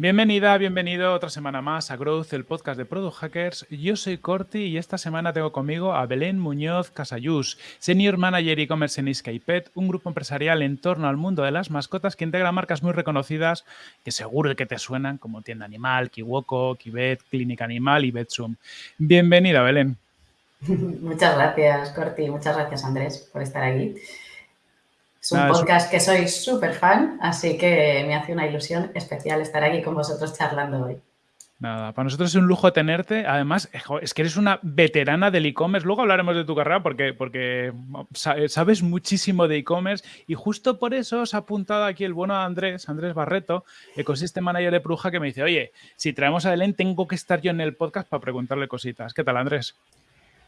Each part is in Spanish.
Bienvenida, bienvenido otra semana más a Growth, el podcast de Product Hackers. Yo soy Corti y esta semana tengo conmigo a Belén Muñoz Casayús, Senior Manager e-commerce en Skypet, un grupo empresarial en torno al mundo de las mascotas que integra marcas muy reconocidas que seguro que te suenan como Tienda Animal, Kiwoko, Kibet, Clínica Animal y Betsum. Bienvenida, Belén. Muchas gracias, Corti. Muchas gracias, Andrés, por estar aquí. Es un podcast que soy súper fan, así que me hace una ilusión especial estar aquí con vosotros charlando hoy. Nada, para nosotros es un lujo tenerte. Además, es que eres una veterana del e-commerce. Luego hablaremos de tu carrera porque, porque sabes muchísimo de e-commerce y justo por eso os ha apuntado aquí el bueno Andrés, Andrés Barreto, ecosystem manager de Pruja, que me dice, oye, si traemos a Belén, tengo que estar yo en el podcast para preguntarle cositas. ¿Qué tal, Andrés?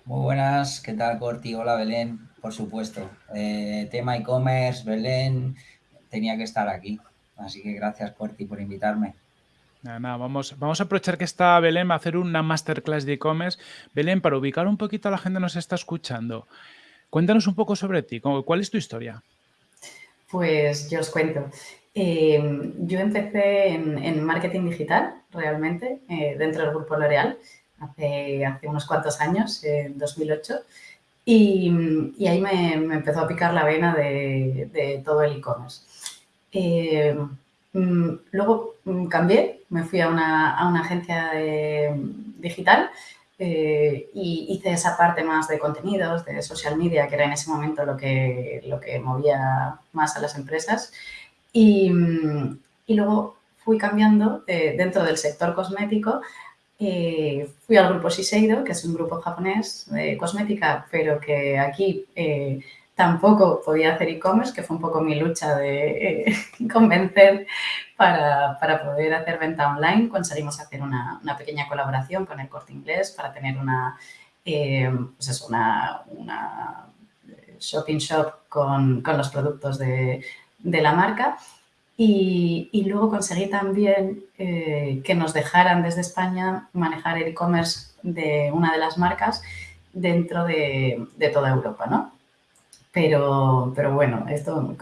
Muy buenas, ¿qué tal Corti? Hola Belén, por supuesto. Eh, tema e-commerce, Belén, tenía que estar aquí. Así que gracias Corti por invitarme. Nada, nada, vamos, vamos a aprovechar que está Belén a hacer una masterclass de e-commerce. Belén, para ubicar un poquito a la gente que nos está escuchando, cuéntanos un poco sobre ti. ¿Cuál es tu historia? Pues yo os cuento. Eh, yo empecé en, marketing digital, realmente, eh, dentro del grupo L'Oreal hace, unos cuantos años, en 2008, y, ahí me, empezó a picar la vena de, de todo el e-commerce. Eh, mm, luego mm, cambié, me fui a una, agencia digital eh, y hice esa parte más de contenidos, de social media, que era en ese momento lo que, lo que movía más a las empresas. Y, mm, luego fui cambiando eh, dentro del sector cosmético eh, fui al grupo Shiseido, que es un grupo japonés de cosmética, pero que aquí eh, tampoco podía hacer e-commerce, que fue un poco mi lucha de eh, convencer para, para, poder hacer venta online. Conseguimos hacer una, pequeña colaboración con el Corte Inglés para tener una, pues eso, una, una shopping shop con, con los productos de, de la marca. Y, luego conseguí también eh, que nos dejaran desde España manejar el e-commerce de una de las marcas dentro de, toda Europa, ¿no? Pero, pero bueno, esto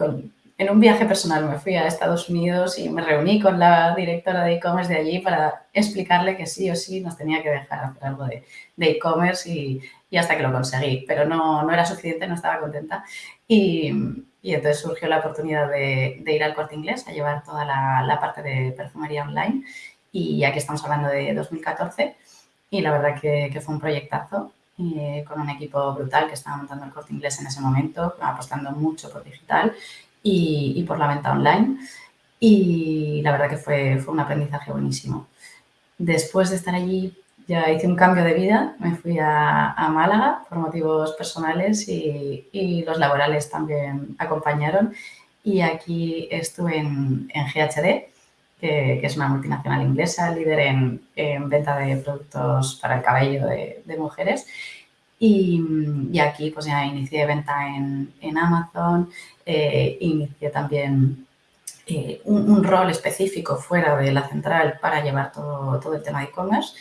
en un viaje personal me fui a Estados Unidos y me reuní con la directora de e-commerce de allí para explicarle que sí o sí nos tenía que dejar hacer algo de e-commerce y, y, hasta que lo conseguí. Pero no, no era suficiente, no estaba contenta. Y, y entonces surgió la oportunidad de, ir al corte inglés a llevar toda la, parte de perfumería online. Y aquí estamos hablando de 2014. Y la verdad que, fue un proyectazo eh, con un equipo brutal que estaba montando el corte inglés en ese momento, apostando mucho por digital y, por la venta online. Y la verdad que fue, fue un aprendizaje buenísimo. Después de estar allí ya hice un cambio de vida, me fui a, Málaga por motivos personales y, los laborales también acompañaron. Y aquí estuve en, GHD, que, es una multinacional inglesa, líder en, venta de productos para el cabello de, mujeres. Y, aquí pues ya inicié venta en, Amazon, eh, inicié también eh, un, rol específico fuera de la central para llevar todo, todo el tema de e-commerce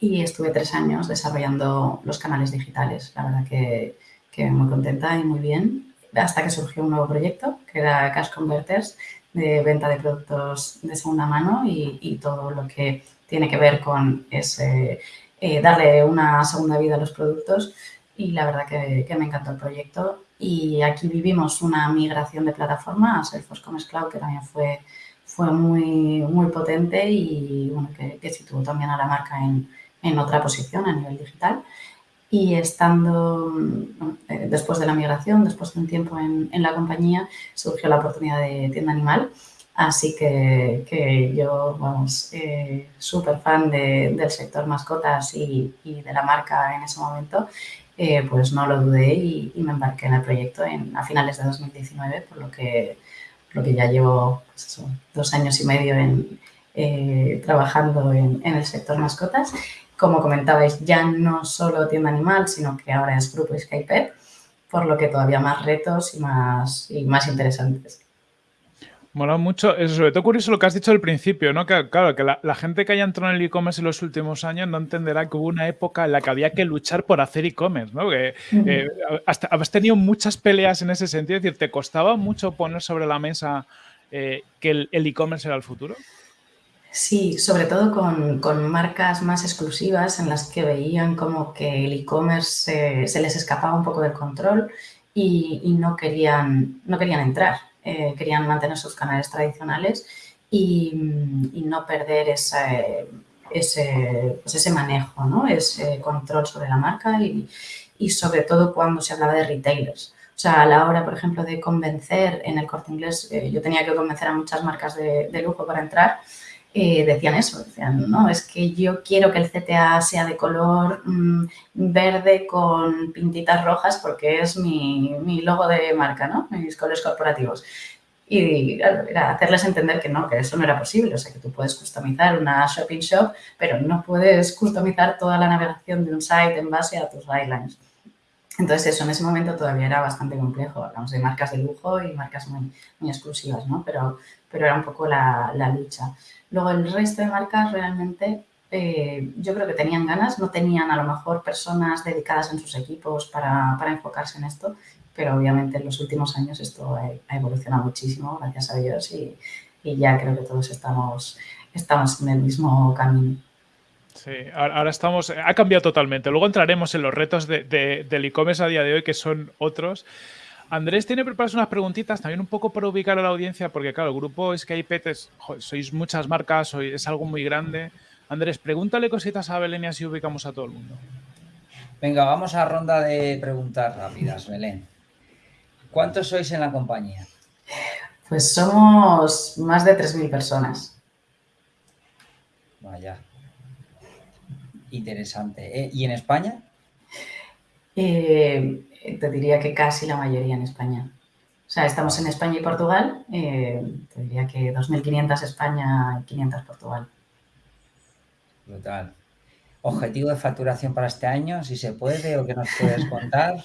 y estuve tres años desarrollando los canales digitales. La verdad que, que, muy contenta y muy bien, hasta que surgió un nuevo proyecto, que era Cash Converters, de venta de productos de segunda mano y, y todo lo que tiene que ver con eh, darle una segunda vida a los productos. Y la verdad que, que, me encantó el proyecto. Y aquí vivimos una migración de plataforma a Salesforce Commerce Cloud, que también fue, fue muy, muy potente y bueno, que, que situó también a la marca en, en otra posición a nivel digital. Y estando, eh, después de la migración, después de un tiempo en, la compañía, surgió la oportunidad de tienda animal. Así que, que yo, vamos, eh, súper fan del sector mascotas y, de la marca en ese momento, eh, pues no lo dudé y, me embarqué en el proyecto en, a finales de 2019, por lo que, lo que ya llevo pues dos años y medio en, trabajando en, en, el sector mascotas como comentabais, ya no solo tienda animal, sino que ahora es grupo Skype, por lo que todavía más retos y más, y más interesantes. Mola mucho, eso, sobre todo curioso lo que has dicho al principio, ¿no? Que, claro, que la, gente que haya entrado en el e-commerce en los últimos años no entenderá que hubo una época en la que había que luchar por hacer e-commerce, ¿no? Que eh, hasta, has tenido muchas peleas en ese sentido, es decir, ¿te costaba mucho poner sobre la mesa eh, que el e-commerce era el futuro? Sí, sobre todo con, marcas más exclusivas en las que veían como que el e-commerce se les escapaba un poco del control y, no, querían, no querían entrar, eh, querían mantener sus canales tradicionales y, no perder ese, ese, pues ese manejo, ¿no? ese control sobre la marca y, sobre todo cuando se hablaba de retailers. O sea, a la hora, por ejemplo, de convencer en el corte inglés, eh, yo tenía que convencer a muchas marcas de lujo para entrar eh, decían eso, decían, no, es que yo quiero que el CTA sea de color mm, verde con pintitas rojas porque es mi, mi, logo de marca, ¿no? Mis colores corporativos. Y era hacerles entender que no, que eso no era posible, o sea, que tú puedes customizar una shopping shop, pero no puedes customizar toda la navegación de un site en base a tus guidelines. Entonces, eso en ese momento todavía era bastante complejo. Hablamos de marcas de lujo y marcas muy, muy exclusivas, ¿no? Pero, pero era un poco la, la lucha. Luego el resto de marcas realmente eh, yo creo que tenían ganas, no tenían a lo mejor personas dedicadas en sus equipos para, enfocarse en esto, pero obviamente en los últimos años esto ha, evolucionado muchísimo, gracias a Dios, y, ya creo que todos estamos, estamos en el mismo camino. Sí, ahora estamos, ha cambiado totalmente. Luego entraremos en los retos de, del e-commerce a día de hoy, que son otros. Andrés tiene preparadas unas preguntitas también un poco para ubicar a la audiencia, porque claro, el grupo Skypet es, sois muchas marcas, es algo muy grande. Andrés, pregúntale cositas a Belén y así ubicamos a todo el mundo. Venga, vamos a ronda de preguntas rápidas, Belén. ¿Cuántos sois en la compañía? Pues somos más de 3.000 personas. Vaya. Interesante. ¿eh? ¿Y en España? Eh, te diría que casi la mayoría en España. O sea, estamos en España y Portugal, eh, te diría que 2.500 España y 500 Portugal. Brutal. ¿Objetivo de facturación para este año, si se puede o que nos puedes contar?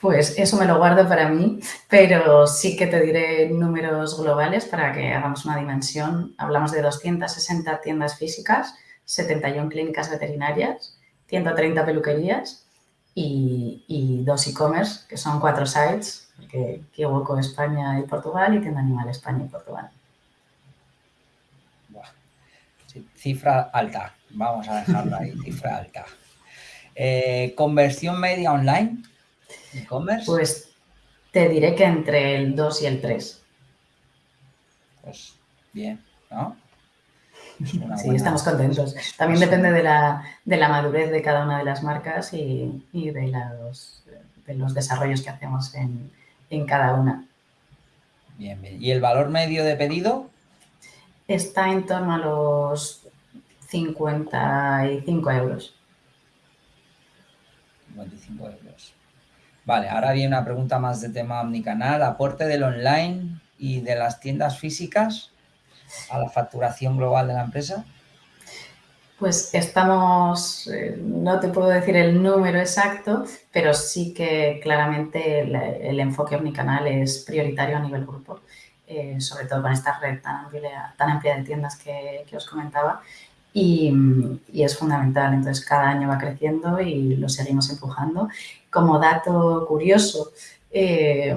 Pues eso me lo guardo para mí, pero sí que te diré números globales para que hagamos una dimensión. Hablamos de 260 tiendas físicas, 71 clínicas veterinarias, 130 peluquerías y, dos e-commerce, que son cuatro sites, que Kiwoko España y Portugal y Tienda Animal España y Portugal. cifra alta, vamos a dejarlo ahí, cifra alta. Eh, ¿Conversión media online? ¿E-commerce? Pues te diré que entre el 2 y el 3. Pues bien, ¿no? Sí, estamos contentos. También depende de la, madurez de cada una de las marcas y, de, los, de, los, desarrollos que hacemos en, cada una. Bien, bien. ¿Y el valor medio de pedido? Está en torno a los 55 euros. 55 euros. Vale, ahora viene una pregunta más de tema omnicanal. ¿Aporte del online y de las tiendas físicas? A la facturación global de la empresa? Pues estamos, eh, no te puedo decir el número exacto, pero sí que claramente el, enfoque omnicanal es prioritario a nivel grupo, eh, sobre todo con esta red tan amplia, de tiendas que, os comentaba y, es fundamental. Entonces, cada año va creciendo y lo seguimos empujando. Como dato curioso, eh,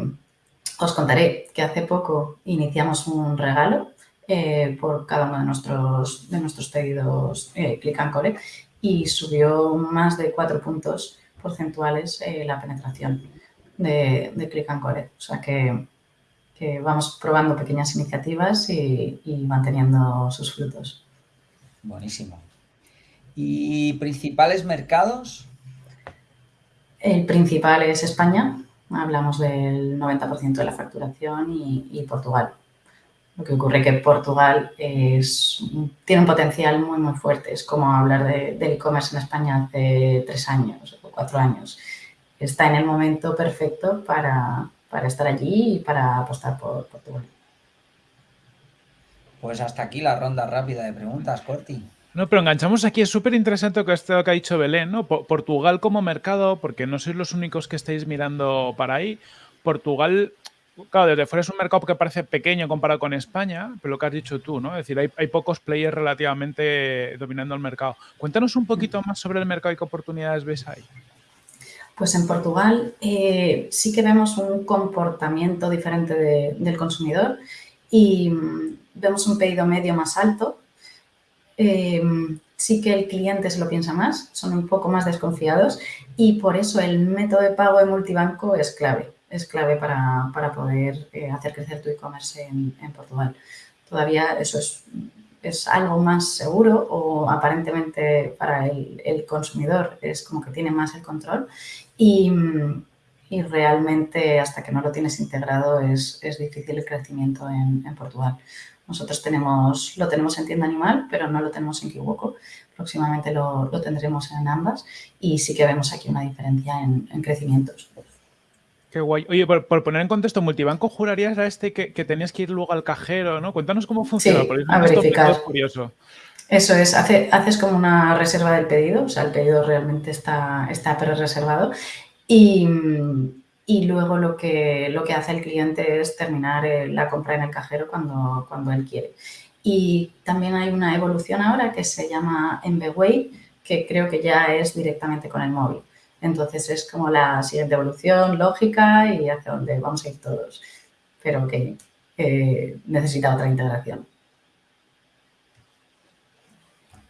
os contaré que hace poco iniciamos un regalo eh, por cada uno de nuestros, de nuestros pedidos eh, Click and Core y subió más de cuatro puntos porcentuales eh, la penetración de, de, Click and Core. O sea que, vamos probando pequeñas iniciativas y, manteniendo sus frutos. Buenísimo. ¿Y principales mercados? El principal es España, hablamos del 90% de la facturación y Portugal. Lo que ocurre es que Portugal es, tiene un potencial muy, muy fuerte. Es como hablar de, del e-commerce en España hace tres años o cuatro años. Está en el momento perfecto para, para estar allí y para apostar por Portugal. Pues hasta aquí la ronda rápida de preguntas, Corti. No, pero enganchamos aquí, es súper interesante esto que ha dicho Belén, ¿no? Portugal como mercado, porque no sois los únicos que estáis mirando para ahí. Portugal Claro, desde fuera es un mercado que parece pequeño comparado con España, pero lo que has dicho tú, ¿no? Es decir, hay, pocos players relativamente dominando el mercado. Cuéntanos un poquito más sobre el mercado y qué oportunidades ves ahí. Pues en Portugal eh, sí que vemos un comportamiento diferente del consumidor y, vemos un pedido medio más alto. Em, sí que el cliente se lo piensa más, son un poco más desconfiados y por eso el método de pago de multibanco es clave, es clave para, poder eh, hacer crecer tu e-commerce en, Portugal. Todavía eso es, es, algo más seguro o aparentemente para el, consumidor es como que tiene más el control y, realmente hasta que no lo tienes integrado es, difícil el crecimiento en, en Portugal. Nosotros tenemos, lo tenemos en tienda animal, pero no lo tenemos en Kiwoko. Próximamente lo, tendremos en ambas y sí que vemos aquí una diferencia en, crecimientos. Qué guay. Oye, por, poner en contexto, multibanco jurarías a este que, tenías que ir luego al cajero, ¿no? Cuéntanos cómo funciona. Sí, a verificar. Es curioso. Eso es, haces como una reserva del pedido, o sea, el pedido realmente está, está pre-reservado y, y luego lo que, lo que hace el cliente es terminar eh, la compra en el cajero cuando, cuando él quiere. Y también hay una evolución ahora que se llama MBWay, que creo que ya es directamente con el móvil. Entonces es como la siguiente evolución lógica y hacia donde vamos a ir todos, pero que eh, necesita otra integración.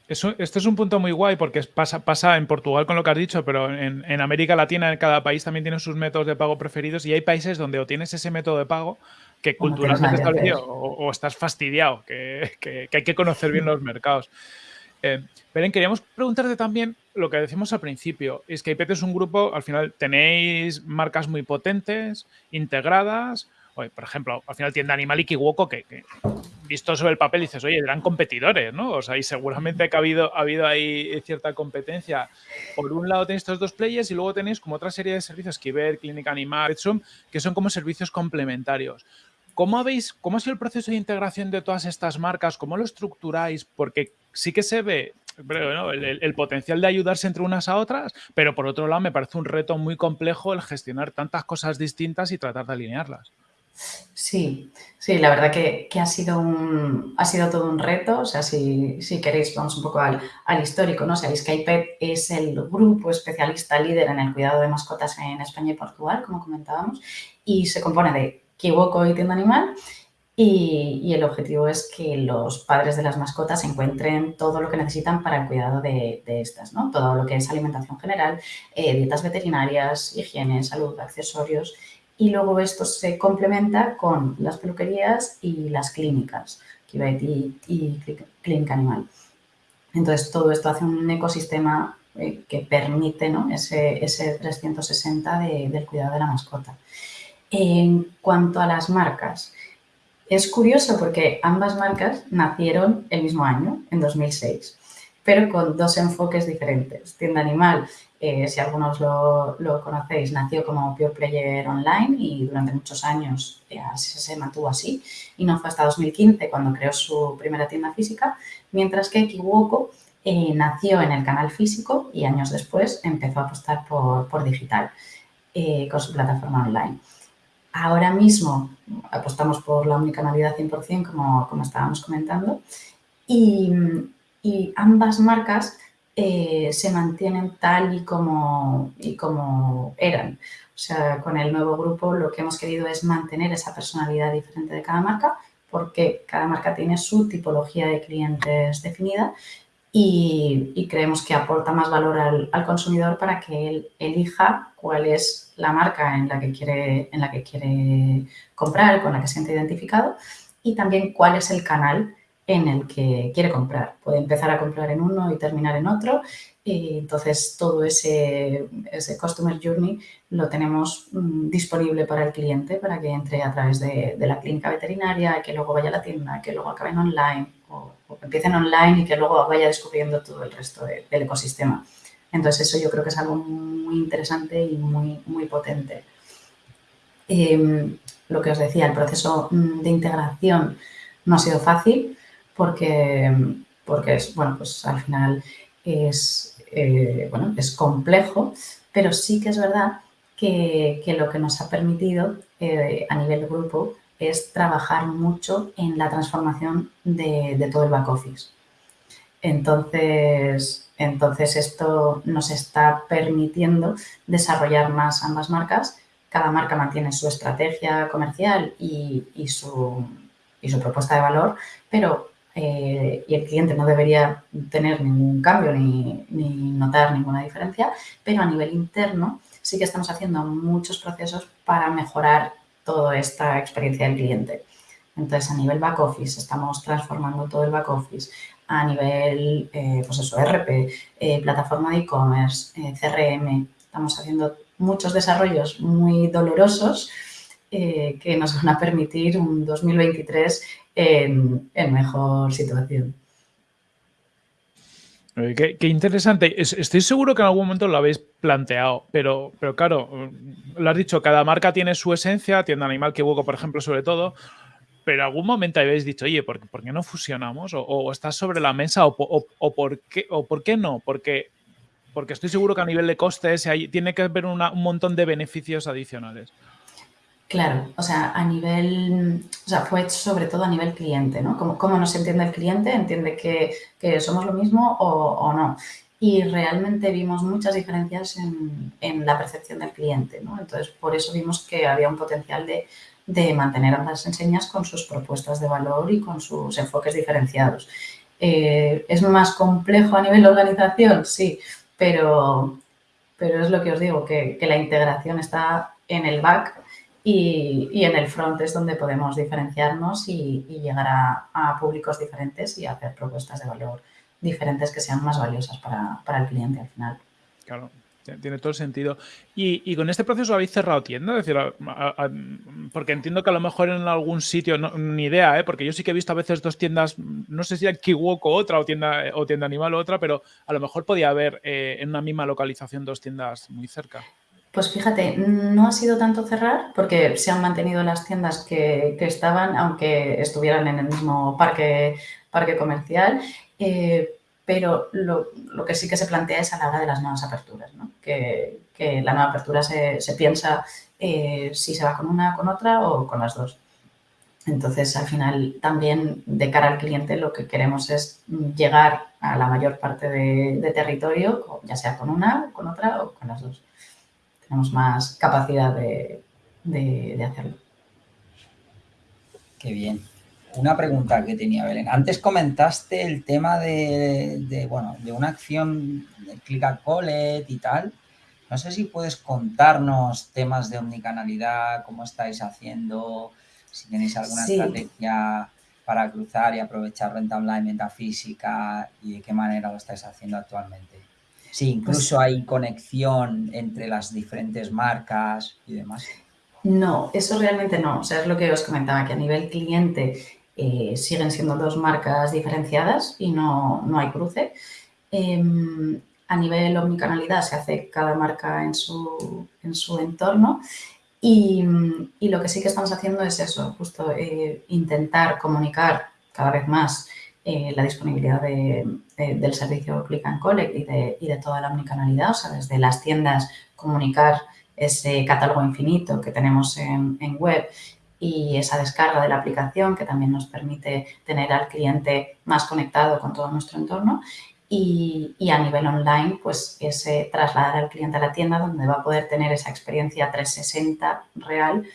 Eso, este es un punto muy guay porque pasa, pasa en Portugal con lo que has dicho, pero en, América Latina, en cada país también tiene sus métodos de pago preferidos y hay países donde o tienes ese método de pago que culturalmente establecido o, o, estás fastidiado, que, hay que conocer bien los mercados. Eh, Belén, queríamos preguntarte también lo que decimos al principio. Es que IPET es un grupo, al final tenéis marcas muy potentes, integradas, por ejemplo, al final tienda Animal y Kiwoko, que, visto sobre el papel dices, oye, eran competidores, ¿no? O sea, y seguramente que ha habido, ha habido ahí cierta competencia. Por un lado tenéis estos dos players y luego tenéis como otra serie de servicios, Kiber, Clínica Animal, que son como servicios complementarios. ¿Cómo, habéis, ¿Cómo ha sido el proceso de integración de todas estas marcas? ¿Cómo lo estructuráis? Porque sí que se ve el, potencial de ayudarse entre unas a otras, pero por otro lado me parece un reto muy complejo el gestionar tantas cosas distintas y tratar de alinearlas. Sí, sí, la verdad que, ha, sido un, ha sido todo un reto. O sea, si, queréis, vamos un poco al, histórico, ¿no? Sabéis que es el grupo especialista líder en el cuidado de mascotas en España y Portugal, como comentábamos, y se compone de Kiwoko y Tienda Animal. Y, el objetivo es que los padres de las mascotas encuentren todo lo que necesitan para el cuidado de, estas, ¿no? Todo lo que es alimentación general, eh, dietas veterinarias, higiene, salud, accesorios y luego esto se complementa con las peluquerías y las clínicas, Kibet y, y Clínica Animal. Entonces, todo esto hace un ecosistema eh, que permite ¿no? ese, ese 360 del cuidado de la mascota. En cuanto a las marcas, es curioso porque ambas marcas nacieron el mismo año, en 2006, pero con dos enfoques diferentes. Tienda Animal eh, si algunos lo, conocéis, nació como Pure Player Online y durante muchos años eh, se mantuvo así y no fue hasta 2015 cuando creó su primera tienda física, mientras que Kiwoko eh, nació en el canal físico y años después empezó a apostar por, digital con su plataforma online. Ahora mismo apostamos por la omnicanalidad 100%, como, como estábamos comentando, y, ambas marcas eh, se mantienen tal y como, y como eran. O sea, con el nuevo grupo lo que hemos querido es mantener esa personalidad diferente de cada marca porque cada marca tiene su tipología de clientes definida y, creemos que aporta más valor al, consumidor para que él elija cuál es la marca en la que quiere, en la que quiere comprar, con la que siente identificado y también cuál es el canal en el que quiere comprar. Puede empezar a comprar en uno y terminar en otro. Y entonces, todo ese, ese Customer Journey lo tenemos mm, disponible para el cliente para que entre a través de, la clínica veterinaria, que luego vaya a la tienda, que luego acabe en online o, que empiecen online y que luego vaya descubriendo todo el resto del ecosistema. Entonces, eso yo creo que es algo muy interesante y muy, muy potente. Em, lo que os decía, el proceso mm, de integración no ha sido fácil porque, porque es, bueno, pues al final es, eh, bueno, es complejo, pero sí que es verdad que, lo que nos ha permitido eh, a nivel grupo es trabajar mucho en la transformación de, todo el back office. Entonces, entonces, esto nos está permitiendo desarrollar más ambas marcas. Cada marca mantiene su estrategia comercial y, su, y su propuesta de valor, pero eh, y el cliente no debería tener ningún cambio ni, notar ninguna diferencia, pero a nivel interno sí que estamos haciendo muchos procesos para mejorar toda esta experiencia del cliente. Entonces, a nivel back office, estamos transformando todo el back office. A nivel, eh, pues eso, RP, eh, plataforma de e-commerce, CRM, estamos haciendo muchos desarrollos muy dolorosos que nos van a permitir un 2023 en, mejor situación. Qué, interesante. Estoy seguro que en algún momento lo habéis planteado, pero, pero claro, lo has dicho, cada marca tiene su esencia, tienda animal que hubo, por ejemplo, sobre todo, pero algún momento habéis dicho, oye, ¿por, qué no fusionamos? O, estás sobre la mesa, o, por qué, o por qué no? Porque, porque estoy seguro que a nivel de costes tiene que haber un montón de beneficios adicionales. Claro, o sea, a nivel, o sea, fue sobre todo a nivel cliente, ¿no? ¿Cómo, nos entiende el cliente? ¿Entiende que, somos lo mismo o, no? Y realmente vimos muchas diferencias en, la percepción del cliente, ¿no? Entonces, por eso vimos que había un potencial de, mantener ambas enseñas con sus propuestas de valor y con sus enfoques diferenciados. Eh, ¿Es más complejo a nivel de organización? Sí, pero, pero es lo que os digo, que, que la integración está en el back y, en el front es donde podemos diferenciarnos y, llegar a, públicos diferentes y hacer propuestas de valor diferentes que sean más valiosas para, el cliente al final. Claro, tiene todo el sentido. Y, con este proceso habéis cerrado tienda, decir, porque entiendo que a lo mejor en algún sitio, no, ni idea, ¿eh? porque yo sí que he visto a veces dos tiendas, no sé si era Kiwok o otra, o tienda, o tienda animal otra, pero a lo mejor podía haber eh, en una misma localización dos tiendas muy cerca. Pues fíjate, no ha sido tanto cerrar porque se han mantenido las tiendas que, estaban, aunque estuvieran en el mismo parque, comercial, eh, pero lo, que sí que se plantea es a la hora de las nuevas aperturas, ¿no? que, la nueva apertura se, piensa eh, si se va con una, con otra o con las dos. Entonces, al final, también de cara al cliente, lo que queremos es llegar a la mayor parte de territorio, ya sea con una, con otra o con las dos tenemos más capacidad de, hacerlo. Qué bien. Una pregunta que tenía Belén. Antes comentaste el tema de, bueno, de una acción de Click and Collect y tal. No sé si puedes contarnos temas de omnicanalidad, cómo estáis haciendo, si tenéis alguna estrategia para cruzar y aprovechar renta online, venta física y de qué manera lo estáis haciendo actualmente. Sí, incluso hay conexión entre las diferentes marcas y demás. No, eso realmente no. O sea, es lo que os comentaba, que a nivel cliente eh, siguen siendo dos marcas diferenciadas y no, hay cruce. Em, a nivel omnicanalidad se hace cada marca en su, en su entorno y, lo que sí que estamos haciendo es eso, justo eh, intentar comunicar cada vez más eh, la disponibilidad del servicio Click and Collect y de, toda la omnicanalidad, o sea, desde las tiendas comunicar ese catálogo infinito que tenemos en, web y esa descarga de la aplicación que también nos permite tener al cliente más conectado con todo nuestro entorno y, a nivel online, pues ese trasladar al cliente a la tienda donde va a poder tener esa experiencia 360 real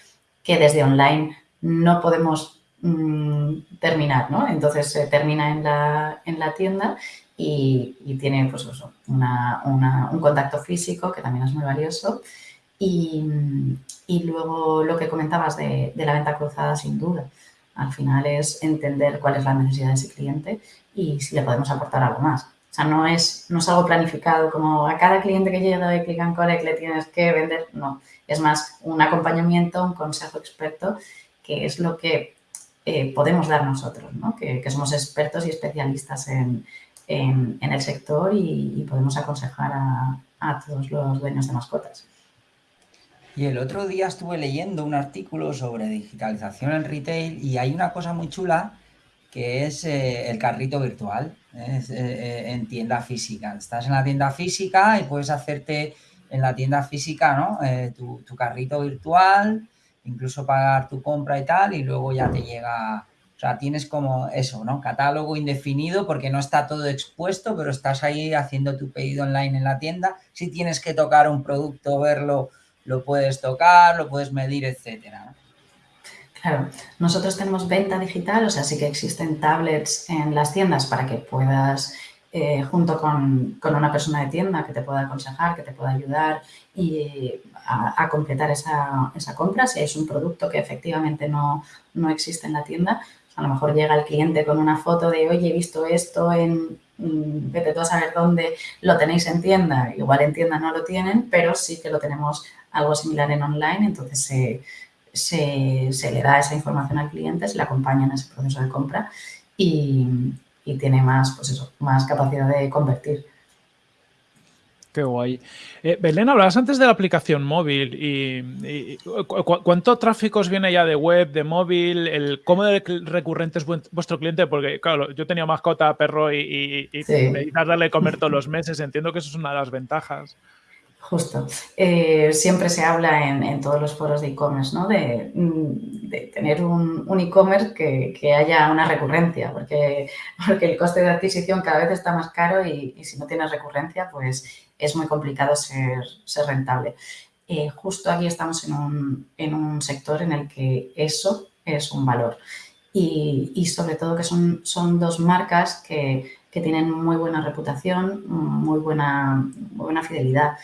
que desde online no podemos Mm, terminar, ¿no? Entonces se termina en la, en la tienda y, tiene pues un contacto físico que también es muy valioso. Y, luego lo que comentabas de, la venta cruzada, sin duda. Al final es entender cuál es la necesidad de ese cliente y si le podemos aportar algo más. O sea, no es, no es algo planificado como a cada cliente que llega de Click and Collect le tienes que vender. No, es más un acompañamiento, un consejo experto, que es lo que eh, podemos dar nosotros, ¿no? que, somos expertos y especialistas en, el sector y, podemos aconsejar a, todos los dueños de mascotas. Y el otro día estuve leyendo un artículo sobre digitalización en retail y hay una cosa muy chula que es eh, el carrito virtual eh, en tienda física. Estás en la tienda física y puedes hacerte en la tienda física ¿no? tu, carrito virtual incluso pagar tu compra y tal, y luego ya te llega, o sea, tienes como eso, ¿no? Catálogo indefinido porque no está todo expuesto, pero estás ahí haciendo tu pedido online en la tienda. Si tienes que tocar un producto, verlo, lo puedes tocar, lo puedes medir, etcétera. Claro, nosotros tenemos venta digital, o sea, sí que existen tablets en las tiendas para que puedas, eh, junto con, una persona de tienda que te pueda aconsejar, que te pueda ayudar y a, completar esa, compra. Si es un producto que efectivamente no, existe en la tienda, a lo mejor llega el cliente con una foto de, oye, he visto esto en, mm, vete tú a saber dónde lo tenéis en tienda. Igual en tienda no lo tienen, pero sí que lo tenemos algo similar en online, entonces se se, le da esa información al cliente, se le acompaña en ese proceso de compra y, tiene más, pues eso, más capacidad de convertir. Qué guay. Eh, Belén, hablabas antes de la aplicación móvil y, ¿cuánto tráfico os viene ya de web, de móvil? El, ¿Cómo de recurrente es vuestro cliente? Porque, claro, yo tenía mascota, perro y, y, darle comer todos los meses. Entiendo que eso es una de las ventajas. Justo. Eh, siempre se habla en, todos los foros de e-commerce, ¿no? De, mm, tener un, e-commerce que, haya una recurrencia, porque, porque el coste de adquisición cada vez está más caro y, si no tienes recurrencia, pues es muy complicado ser, rentable. Eh, justo aquí estamos en un, sector en el que eso es un valor. Y, sobre todo que son, son dos marcas que, tienen muy buena reputación, muy buena, muy buena fidelidad.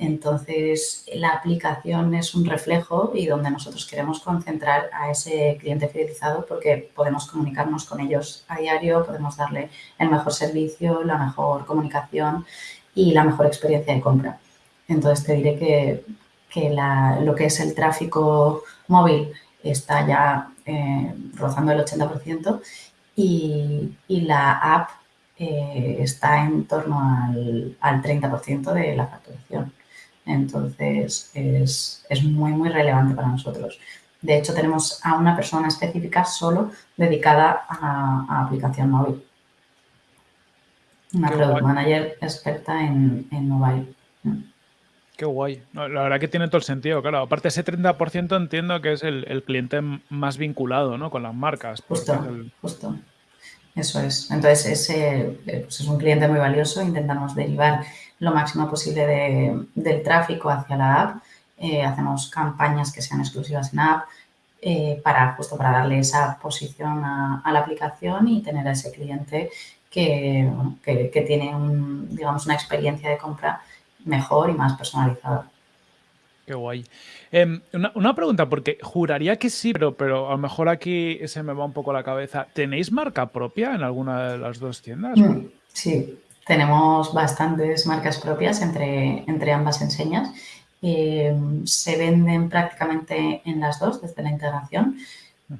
Entonces, la aplicación es un reflejo y donde nosotros queremos concentrar a ese cliente fidelizado porque podemos comunicarnos con ellos a diario, podemos darle el mejor servicio, la mejor comunicación y la mejor experiencia de compra. Entonces, te diré que, lo que es el tráfico móvil está ya eh, rozando el 80% y, la app eh, está en torno al, al 30% de la facturación. Entonces, es, muy, muy relevante para nosotros. De hecho, tenemos a una persona específica solo dedicada a, aplicación móvil. Una product manager experta en, mobile. Qué guay. la verdad que tiene todo el sentido, claro. Aparte, ese 30% entiendo que es el, cliente más vinculado ¿no? con las marcas. Justo, justo. Eso es. Entonces, ese pues es un cliente muy valioso. Intentamos derivar lo máximo posible del tráfico hacia la app. Eh, hacemos campañas que sean exclusivas en app eh, para justo para darle esa posición a, la aplicación y tener a ese cliente que, que, tiene digamos, una experiencia de compra mejor y más personalizada. Qué guay. Em, una, pregunta, porque juraría que sí, pero, pero a lo mejor aquí se me va un poco la cabeza. ¿Tenéis marca propia en alguna de las dos tiendas? Mm, sí, tenemos bastantes marcas propias entre, entre ambas enseñas. Eh, se venden prácticamente en las dos desde la integración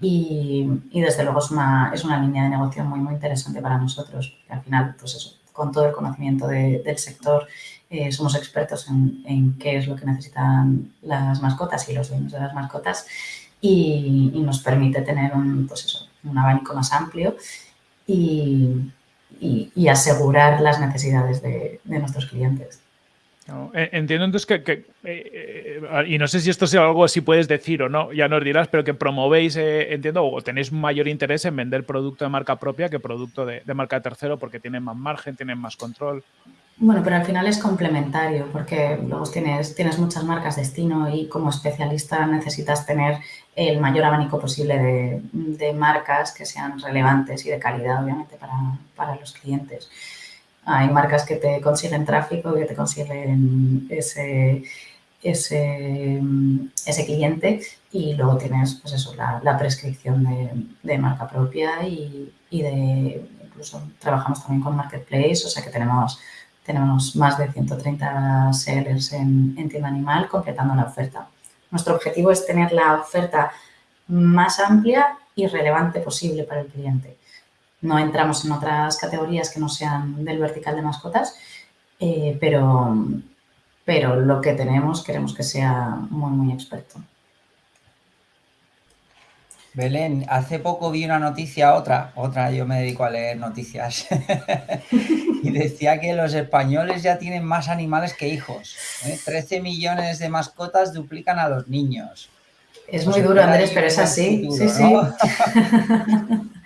y, desde luego es una, es una línea de negocio muy, muy interesante para nosotros. Al final, pues eso, con todo el conocimiento del sector, eh, somos expertos en, qué es lo que necesitan las mascotas y los dueños de las mascotas y, nos permite tener un, pues un abanico más amplio y, y, asegurar las necesidades de, nuestros clientes. E, entiendo entonces que, eh, eh, y no sé si esto sea algo si puedes decir o no, ya nos dirás, pero que promovéis, eh, entiendo, o tenéis mayor interés en vender producto de marca propia que producto de, de marca tercero porque tienen más margen, tienen más control. Bueno, pero al final es complementario porque luego tienes, tienes muchas marcas destino y como especialista necesitas tener el mayor abanico posible de, marcas que sean relevantes y de calidad, obviamente, para, los clientes. Hay marcas que te consiguen tráfico, que te consiguen ese, ese, ese cliente y luego tienes pues eso, la, prescripción de, marca propia y, y de incluso trabajamos también con Marketplace, o sea que tenemos tenemos más de 130 sellers en, tienda animal completando la oferta. Nuestro objetivo es tener la oferta más amplia y relevante posible para el cliente. No entramos en otras categorías que no sean del vertical de mascotas, eh, pero, pero lo que tenemos queremos que sea muy, muy experto. Belén, hace poco vi una noticia, otra, otra, yo me dedico a leer noticias, y decía que los españoles ya tienen más animales que hijos. 13 ¿eh? millones de mascotas duplican a los niños. Es muy duro, Andrés, pero es así. sí, sí.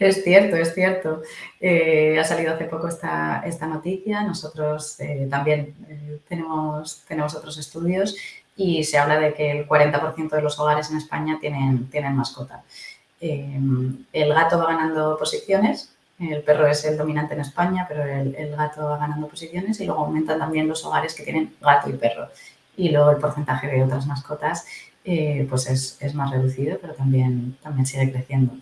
es cierto, es cierto. Eh, ha salido hace poco esta, esta noticia. Nosotros eh, también tenemos, tenemos otros estudios y se habla de que el 40% de los hogares en España tienen, tienen mascota. El gato va ganando posiciones, el perro es el dominante en España, pero el, gato va ganando posiciones y luego aumentan también los hogares que tienen gato y perro. Y luego el porcentaje de otras mascotas eh, pues es, más reducido, pero también, también sigue creciendo.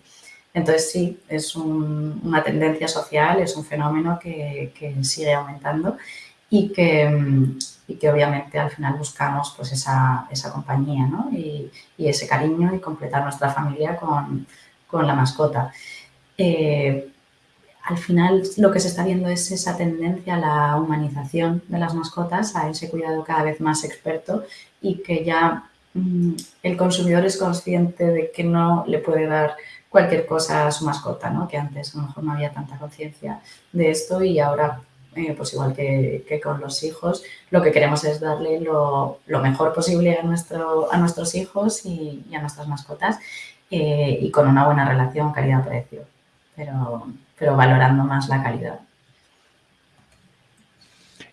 Entonces sí, es una tendencia social, es un fenómeno que, sigue aumentando y que, que, obviamente al final buscamos pues esa, compañía y, ese cariño y completar nuestra familia con, la mascota. Eh, al final lo que se está viendo es esa tendencia a la humanización de las mascotas, a ese cuidado cada vez más experto y que ya mm, el consumidor es consciente de que no le puede dar cualquier cosa a su mascota, ¿no? que antes a lo mejor no había tanta conciencia de esto y ahora, eh, pues igual que, con los hijos, lo que queremos es darle lo, mejor posible a, nuestro, a nuestros hijos y, a nuestras mascotas eh, y con una buena relación calidad-precio, pero, pero valorando más la calidad.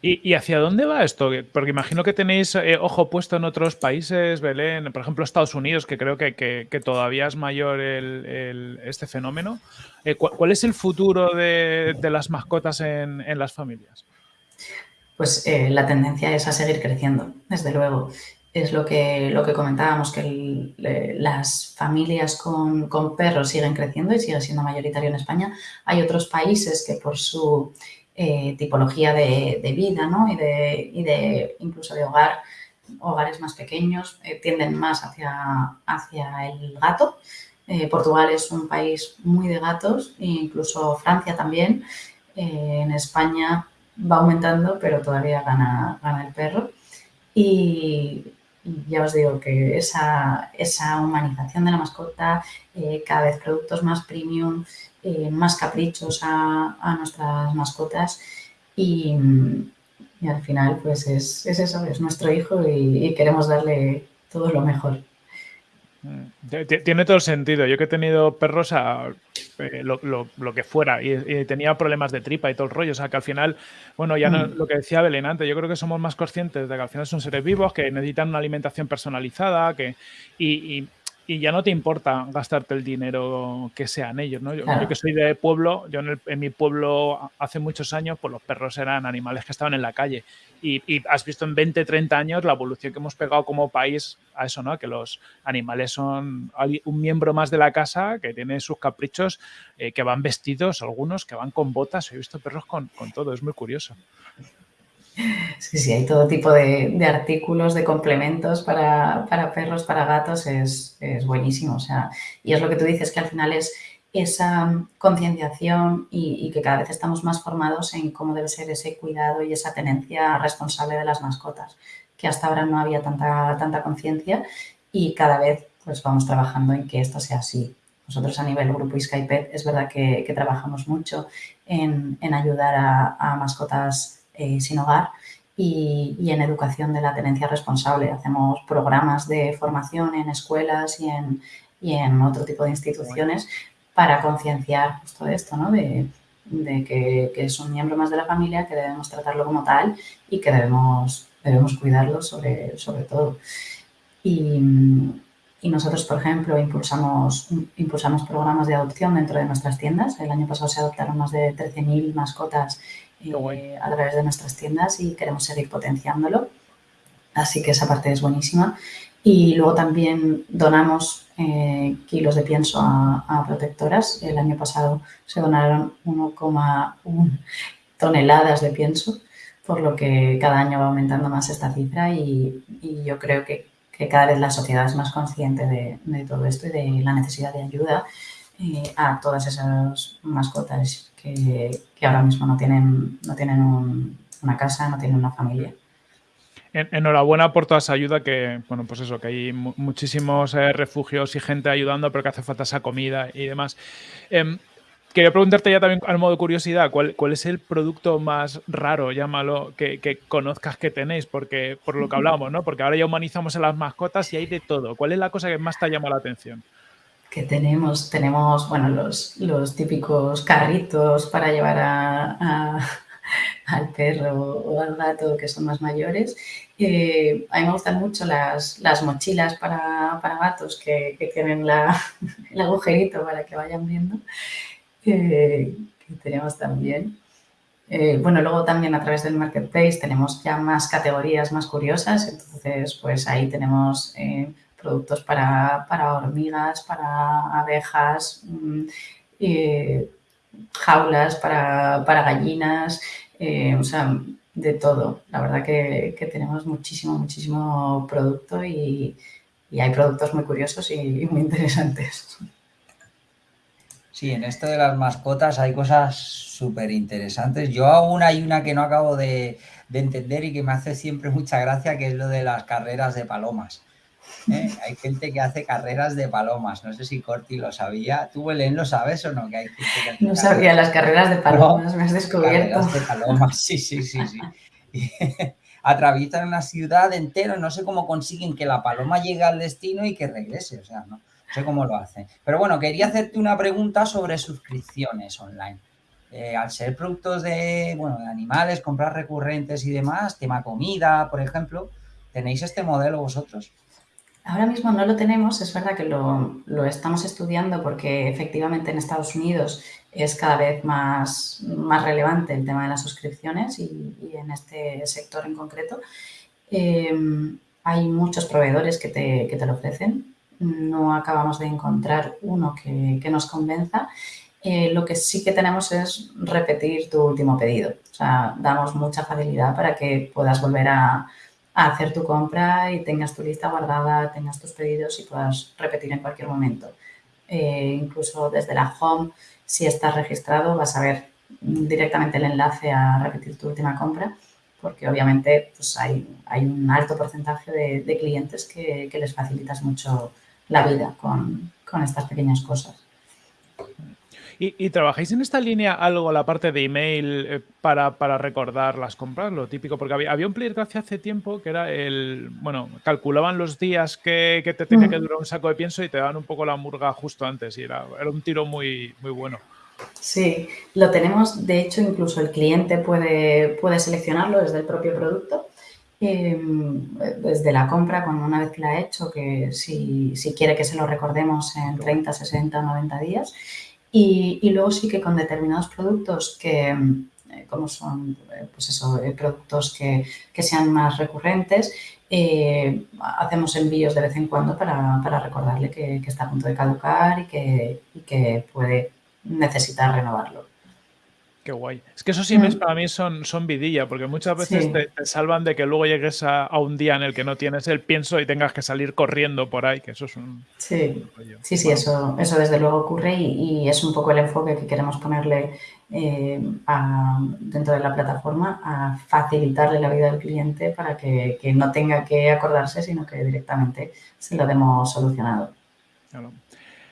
¿Y, hacia dónde va esto? Porque imagino que tenéis eh, ojo puesto en otros países, Belén, por ejemplo Estados Unidos, que creo que, todavía es mayor este fenómeno. Eh, ¿cuál, es el futuro de, las mascotas en, las familias? Pues eh, la tendencia es a seguir creciendo, desde luego. Es lo que, lo que comentábamos, que las familias con, con perros siguen creciendo y sigue siendo mayoritario en España. Hay otros países que por su eh, tipología de, vida ¿no? y, de, y, de, incluso de hogar, hogares más pequeños, eh, tienden más hacia, hacia el gato. Eh, Portugal es un país muy de gatos, e incluso Francia también. en España va aumentando, pero todavía gana, gana el perro. Y, ya os digo que esa, esa humanización de la mascota, cada vez productos más premium, eh, más caprichos a, nuestras mascotas y, al final pues es, eso, es nuestro hijo y, queremos darle todo lo mejor. Mm, tiene todo el sentido. Yo que he tenido perros a eh, lo, que fuera y, tenía problemas de tripa y todo el rollo. O sea que al final, bueno, ya no, mm. lo que decía Belén antes, yo creo que somos más conscientes de que al final son seres vivos, que necesitan una alimentación personalizada que, y, y ya no te importa gastarte el dinero que sean ellos, ¿no? Yo, que soy de pueblo, yo en, mi pueblo hace muchos años, pues los perros eran animales que estaban en la calle y, has visto en 20, 30 años la evolución que hemos pegado como país a eso, ¿no? Que los animales son un miembro más de la casa que tiene sus caprichos, eh, que van vestidos, algunos que van con botas, he visto perros con, con todo, es muy curioso. Sí, sí, hay todo tipo de, artículos, de complementos para, perros, para gatos, es, buenísimo. O sea, y es lo que tú dices, que al final es esa concienciación y, que cada vez estamos más formados en cómo debe ser ese cuidado y esa tenencia responsable de las mascotas, que hasta ahora no había tanta, tanta conciencia y cada vez pues vamos trabajando en que esto sea así. Nosotros a nivel grupo Skypet es verdad que, trabajamos mucho en, ayudar a mascotas eh, sin hogar y, en educación de la tenencia responsable. Hacemos programas de formación en escuelas y en, y en otro tipo de instituciones para concienciar todo esto, ¿no? de, que, es un miembro más de la familia, que debemos tratarlo como tal y que debemos, debemos cuidarlo sobre, sobre todo. Y, y nosotros, por ejemplo, impulsamos, impulsamos programas de adopción dentro de nuestras tiendas. El año pasado se adoptaron más de 13.000 mascotas eh, a través de nuestras tiendas y queremos seguir potenciándolo. Así que esa parte es buenísima. Y luego también donamos eh, kilos de pienso a, protectoras. El año pasado se donaron 1,1 toneladas de pienso, por lo que cada año va aumentando más esta cifra y, yo creo que, cada vez la sociedad es más consciente de, todo esto y de la necesidad de ayuda eh, a todas esas mascotas que, ahora mismo no tienen, no tienen una casa, no tienen una familia. enhorabuena por toda esa ayuda que, bueno, pues eso, que hay muchísimos eh, refugios y gente ayudando, pero que hace falta esa comida y demás. Em, quería preguntarte ya también al modo curiosidad, ¿cuál, ¿cuál, es el producto más raro, llámalo, que, que, conozcas que tenéis? Porque, por lo que hablamos, ¿no? Porque ahora ya humanizamos a las mascotas y hay de todo. ¿Cuál es la cosa que más te ha llamado la atención? Que tenemos, tenemos bueno, los, los típicos carritos para llevar a, al perro o al gato que son más mayores. Eh, a mí me gustan mucho las, las mochilas para, para gatos que, que tienen la, el agujerito para que vayan viendo, que tenemos también. Eh, bueno, luego también a través del Marketplace tenemos ya más categorías más curiosas, entonces pues ahí tenemos eh, productos para, para, hormigas, para abejas, mm, jaulas para, para gallinas, o sea, de todo. La verdad que, tenemos muchísimo, muchísimo producto y, hay productos muy curiosos y, muy interesantes. Sí, en esto de las mascotas hay cosas súper interesantes. Yo aún hay una que no acabo de, de, entender y que me hace siempre mucha gracia, que es lo de las carreras de palomas. ¿Eh? Hay gente que hace carreras de palomas. No sé si Corti lo sabía. ¿Tú, Belén, lo sabes o no? Que hay no sabía las carreras de palomas, me has descubierto. Carreras de palomas, sí, sí, sí. sí. atraviesan una ciudad entera, no sé cómo consiguen que la paloma llegue al destino y que regrese, o sea, no, sé cómo lo hacen. Pero bueno, quería hacerte una pregunta sobre suscripciones online. Eh, al ser productos de, bueno, de animales, comprar recurrentes y demás, tema comida, por ejemplo, ¿tenéis este modelo vosotros? Ahora mismo no lo tenemos, es verdad que lo, lo, estamos estudiando porque efectivamente en Estados Unidos es cada vez más, más relevante el tema de las suscripciones y, en este sector en concreto. Eh, hay muchos proveedores que te, que te, lo ofrecen, no acabamos de encontrar uno que, que nos convenza. Eh, lo que sí que tenemos es repetir tu último pedido. O sea, damos mucha facilidad para que puedas volver a, hacer tu compra y tengas tu lista guardada, tengas tus pedidos y puedas repetir en cualquier momento. Eh, incluso desde la home si estás registrado vas a ver directamente el enlace a repetir tu última compra porque obviamente pues hay, hay un alto porcentaje de, clientes que, les facilitas mucho la vida con, con estas pequeñas cosas. ¿Y, trabajáis en esta línea algo, la parte de email, eh, para, para, recordar las compras? Lo típico, porque había, había un player que hace tiempo que era el, bueno, calculaban los días que, que te tenía que durar un saco de pienso y te daban un poco la murga justo antes y era, era un tiro muy, muy bueno. Sí, lo tenemos, de hecho incluso el cliente puede, puede seleccionarlo desde el propio producto. Em, desde la compra, cuando una vez que la ha hecho, que si, si quiere que se lo recordemos en 30, 60, 90 días, y, luego sí que con determinados productos que, eh, como son, eh, pues eso, eh, productos que, sean más recurrentes, hacemos envíos de vez en cuando para, recordarle que, está a punto de caducar y que, y que puede necesitar renovarlo. Qué guay. Es que esos emails mm. para mí son, son vidilla, porque muchas veces te, salvan de que luego llegues a, un día en el que no tienes el pienso y tengas que salir corriendo por ahí, que eso es un... Sí, sí, sí, eso, eso desde luego ocurre y, es un poco el enfoque que queremos ponerle eh, dentro de la plataforma a facilitarle la vida al cliente para que, no tenga que acordarse, sino que directamente se lo demos solucionado. Claro.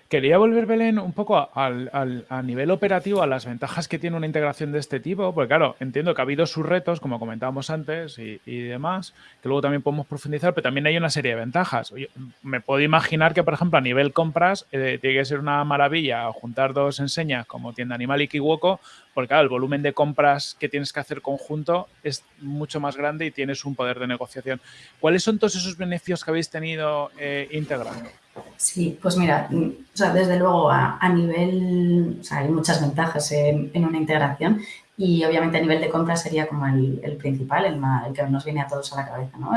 Quería volver, Belén, un poco a nivel operativo a las ventajas que tiene una integración de este tipo, porque claro, entiendo que ha habido sus retos, como comentábamos antes, y, demás, que luego también podemos profundizar, pero también hay una serie de ventajas. me puedo imaginar que, por ejemplo, a nivel compras, eh, tiene que ser una maravilla juntar dos enseñas como Tienda Animal y Kiwoko, porque claro, el volumen de compras que tienes que hacer conjunto es mucho más grande y tienes un poder de negociación. ¿Cuáles son todos esos beneficios que habéis tenido eh, integrando? Sí, pues mira, mm, o sea, desde luego a, nivel, o sea, hay muchas ventajas en, una integración y obviamente a nivel de compra sería como el, principal, el, que nos viene a todos a la cabeza, ¿no?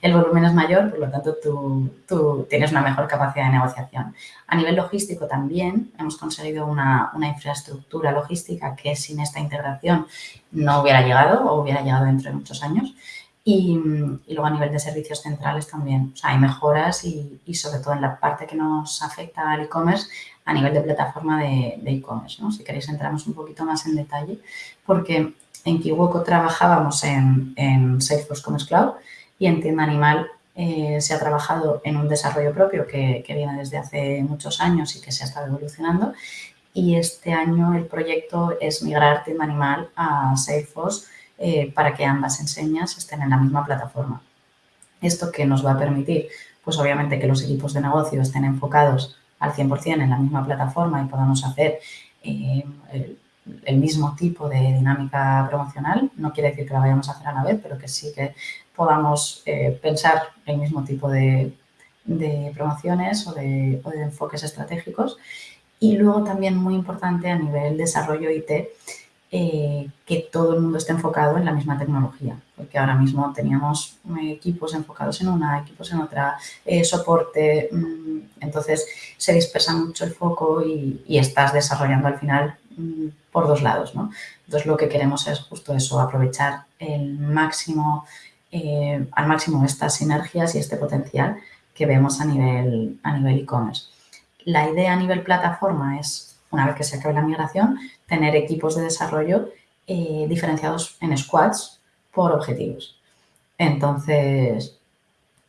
El, volumen es mayor, por lo tanto tú, tú, tienes una mejor capacidad de negociación. A nivel logístico también hemos conseguido una, una infraestructura logística que sin esta integración no hubiera llegado o hubiera llegado dentro de muchos años. Y, luego a nivel de servicios centrales también. O sea, hay mejoras y, sobre todo en la parte que nos afecta al e-commerce a nivel de plataforma de e-commerce. ¿no? Si queréis entramos un poquito más en detalle porque en Kiwoko trabajábamos en, en Salesforce Commerce Cloud y en Tienda Animal eh, se ha trabajado en un desarrollo propio que, que, viene desde hace muchos años y que se ha estado evolucionando. Y este año el proyecto es migrar Tienda Animal a Salesforce eh, para que ambas enseñas estén en la misma plataforma. ¿Esto qué nos va a permitir? Pues obviamente que los equipos de negocio estén enfocados al 100% en la misma plataforma y podamos hacer eh, el mismo tipo de dinámica promocional. No quiere decir que la vayamos a hacer a la vez, pero que sí que podamos eh, pensar el mismo tipo de, promociones o de, enfoques estratégicos. Y luego también muy importante a nivel desarrollo IT, eh, que todo el mundo esté enfocado en la misma tecnología, porque ahora mismo teníamos equipos enfocados en una, equipos en otra, eh, soporte, mm, entonces se dispersa mucho el foco y, estás desarrollando al final mm, por dos lados, ¿no? Entonces, lo que queremos es justo eso, aprovechar el máximo, eh, al máximo estas sinergias y este potencial que vemos a nivel a nivel e-commerce. la idea a nivel plataforma es, una vez que se acabe la migración, tener equipos de desarrollo eh, diferenciados en squads por objetivos. Entonces,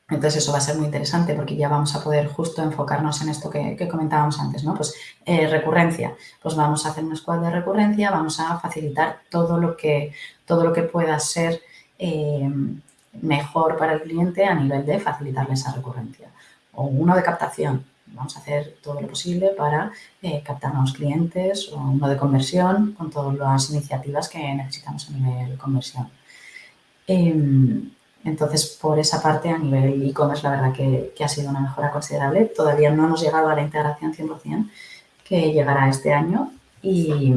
entonces eso va a ser muy interesante porque ya vamos a poder justo enfocarnos en esto que, comentábamos antes, ¿no? Pues eh, recurrencia, pues vamos a hacer un squad de recurrencia, vamos a facilitar todo lo que, todo lo que pueda ser eh, mejor para el cliente a nivel de facilitarle esa recurrencia. O uno de captación, vamos a hacer todo lo posible para eh, captar nuevos clientes o uno de conversión con todas las iniciativas que necesitamos a nivel conversión. Em, entonces, por esa parte, a nivel e-commerce, la verdad que, ha sido una mejora considerable. Todavía no hemos llegado a la integración 100%, que llegará este año. Y,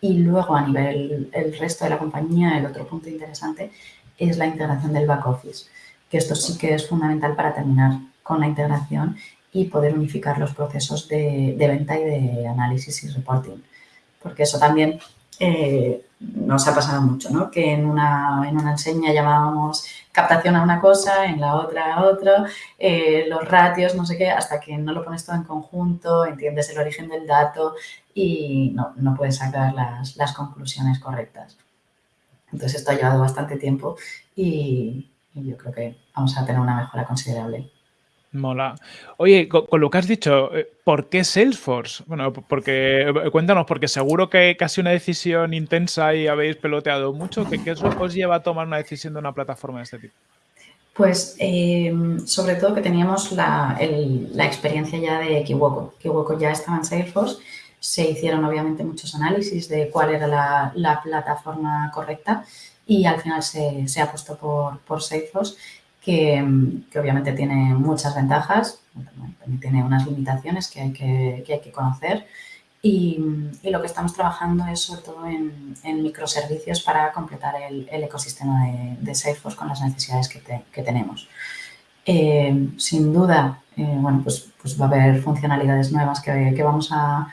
luego, a nivel el resto de la compañía, el otro punto interesante es la integración del back office, que esto sí que es fundamental para terminar con la integración y poder unificar los procesos de, venta y de análisis y reporting. Porque eso también eh, nos ha pasado mucho, ¿no? Que en una, en una enseña llamábamos captación a una cosa, en la otra a otra, eh, los ratios, no sé qué, hasta que no lo pones todo en conjunto, entiendes el origen del dato y no, no puedes sacar las, las, conclusiones correctas. Entonces esto ha llevado bastante tiempo y, y yo creo que vamos a tener una mejora considerable. Mola. Oye, con, lo que has dicho, eh, ¿por qué Salesforce? Bueno, porque eh, cuéntanos, porque seguro que casi una decisión intensa y habéis peloteado mucho. ¿Qué, qué os lleva a tomar una decisión de una plataforma de este tipo? Pues em, sobre todo que teníamos la, experiencia ya de Kiwoko. Kiwoko ya estaba en Salesforce, se hicieron obviamente muchos análisis de cuál era la, plataforma correcta y al final se, puesto por, por Salesforce que, obviamente tiene muchas ventajas, también tiene unas limitaciones que hay que, hay que conocer y, lo que estamos trabajando es sobre todo en, microservicios para completar el, ecosistema de, Salesforce con las necesidades que, tenemos. Eh, sin duda, eh, bueno, pues, pues, va a haber funcionalidades nuevas que, vamos a,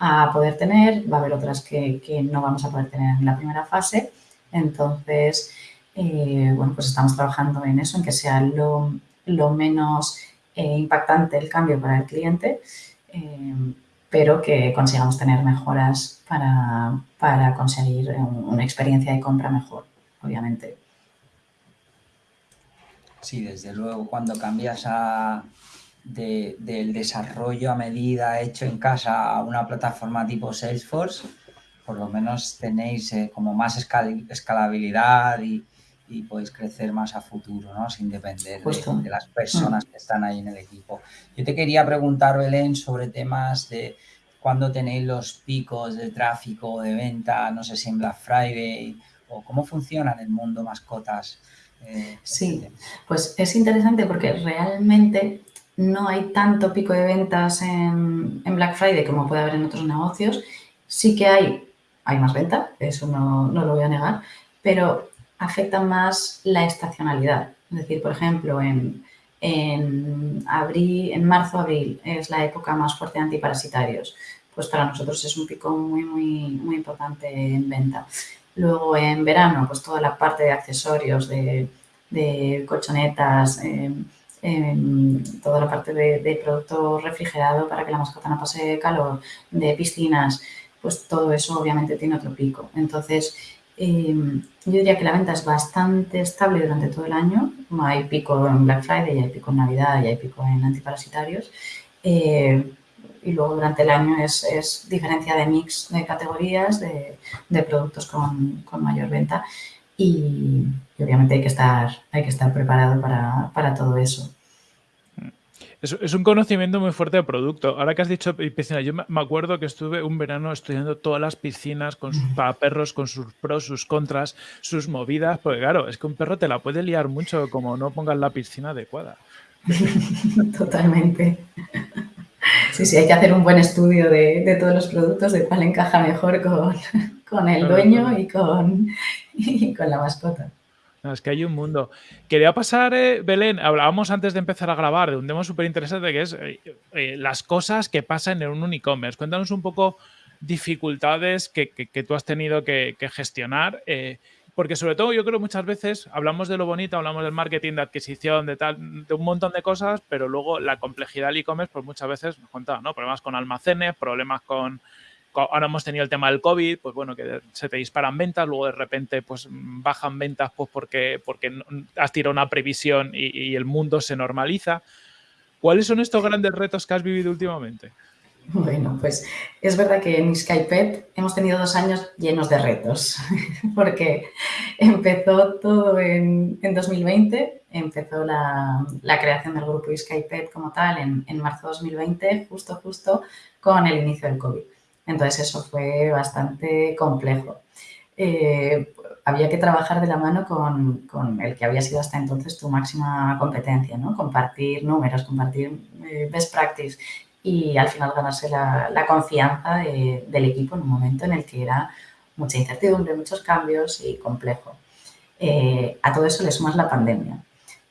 a, poder tener, va a haber otras que, no vamos a poder tener en la primera fase. Entonces, eh, bueno, pues estamos trabajando en eso, en que sea lo, menos eh, impactante el cambio para el cliente, eh, pero que consigamos tener mejoras para, conseguir una experiencia de compra mejor, obviamente. Sí, desde luego, cuando cambias del desarrollo a medida hecho en casa a una plataforma tipo Salesforce, por lo menos tenéis como más escalabilidad y, y podéis crecer más a futuro, ¿no? Sin depender de, las personas mm. que están ahí en el equipo. Yo te quería preguntar, Belén, sobre temas de cuándo tenéis los picos de tráfico, de venta, no sé si en Black Friday, o cómo funciona en el mundo mascotas. Eh, sí, pues es interesante porque realmente no hay tanto pico de ventas en, en, Black Friday como puede haber en otros negocios. Sí que hay, hay más venta, eso no, no lo voy a negar, pero afecta más la estacionalidad. Es decir, por ejemplo, en, en, abril, en marzo, abril es la época más fuerte de antiparasitarios. Pues para nosotros es un pico muy, muy, muy importante en venta. Luego en verano, pues toda la parte de accesorios, de, de colchonetas, em, em, toda la parte de, de, producto refrigerado para que la mascota no pase calor, de piscinas, pues todo eso obviamente tiene otro pico. Entonces, Em, yo diría que la venta es bastante estable durante todo el año. Hay pico en Black Friday, hay pico en Navidad y hay pico en antiparasitarios. Eh, y luego durante el año es, diferencia de mix de categorías, de, productos con, mayor venta y, obviamente hay que estar, hay que estar preparado para, todo eso. Es, un conocimiento muy fuerte de producto. Ahora que has dicho piscina, yo me acuerdo que estuve un verano estudiando todas las piscinas con para perros, con sus pros, sus contras, sus movidas, porque claro, es que un perro te la puede liar mucho como no pongas la piscina adecuada. Totalmente. Sí, sí, hay que hacer un buen estudio de, todos los productos, de cuál encaja mejor con, el dueño y con, y con la mascota es que hay un mundo. Quería pasar, eh, Belén, hablábamos antes de empezar a grabar de un tema súper interesante que es eh, eh, las cosas que pasan en un e-commerce. Cuéntanos un poco dificultades que, tú has tenido que, gestionar. porque sobre todo yo creo muchas veces hablamos de lo bonito, hablamos del marketing, de adquisición, de tal, de un montón de cosas, pero luego la complejidad del e-commerce, pues muchas veces nos contaba, ¿no? Problemas con almacenes, problemas con ahora hemos tenido el tema del COVID, pues bueno, que se te disparan ventas, luego de repente pues bajan ventas pues porque, porque has tirado una previsión y, el mundo se normaliza. ¿Cuáles son estos grandes retos que has vivido últimamente? Bueno, pues es verdad que en Skypet hemos tenido dos años llenos de retos, porque empezó todo en, en 2020, empezó la, la, creación del grupo Skypet como tal en, en marzo de 2020, justo, justo con el inicio del COVID. Entonces eso fue bastante complejo. Eh, había que trabajar de la mano con, el que había sido hasta entonces tu máxima competencia, ¿no? Compartir números, compartir eh, best practice y al final ganarse la, confianza del equipo en un momento en el que era mucha incertidumbre, muchos cambios y complejo. Eh, a todo eso le sumas la pandemia.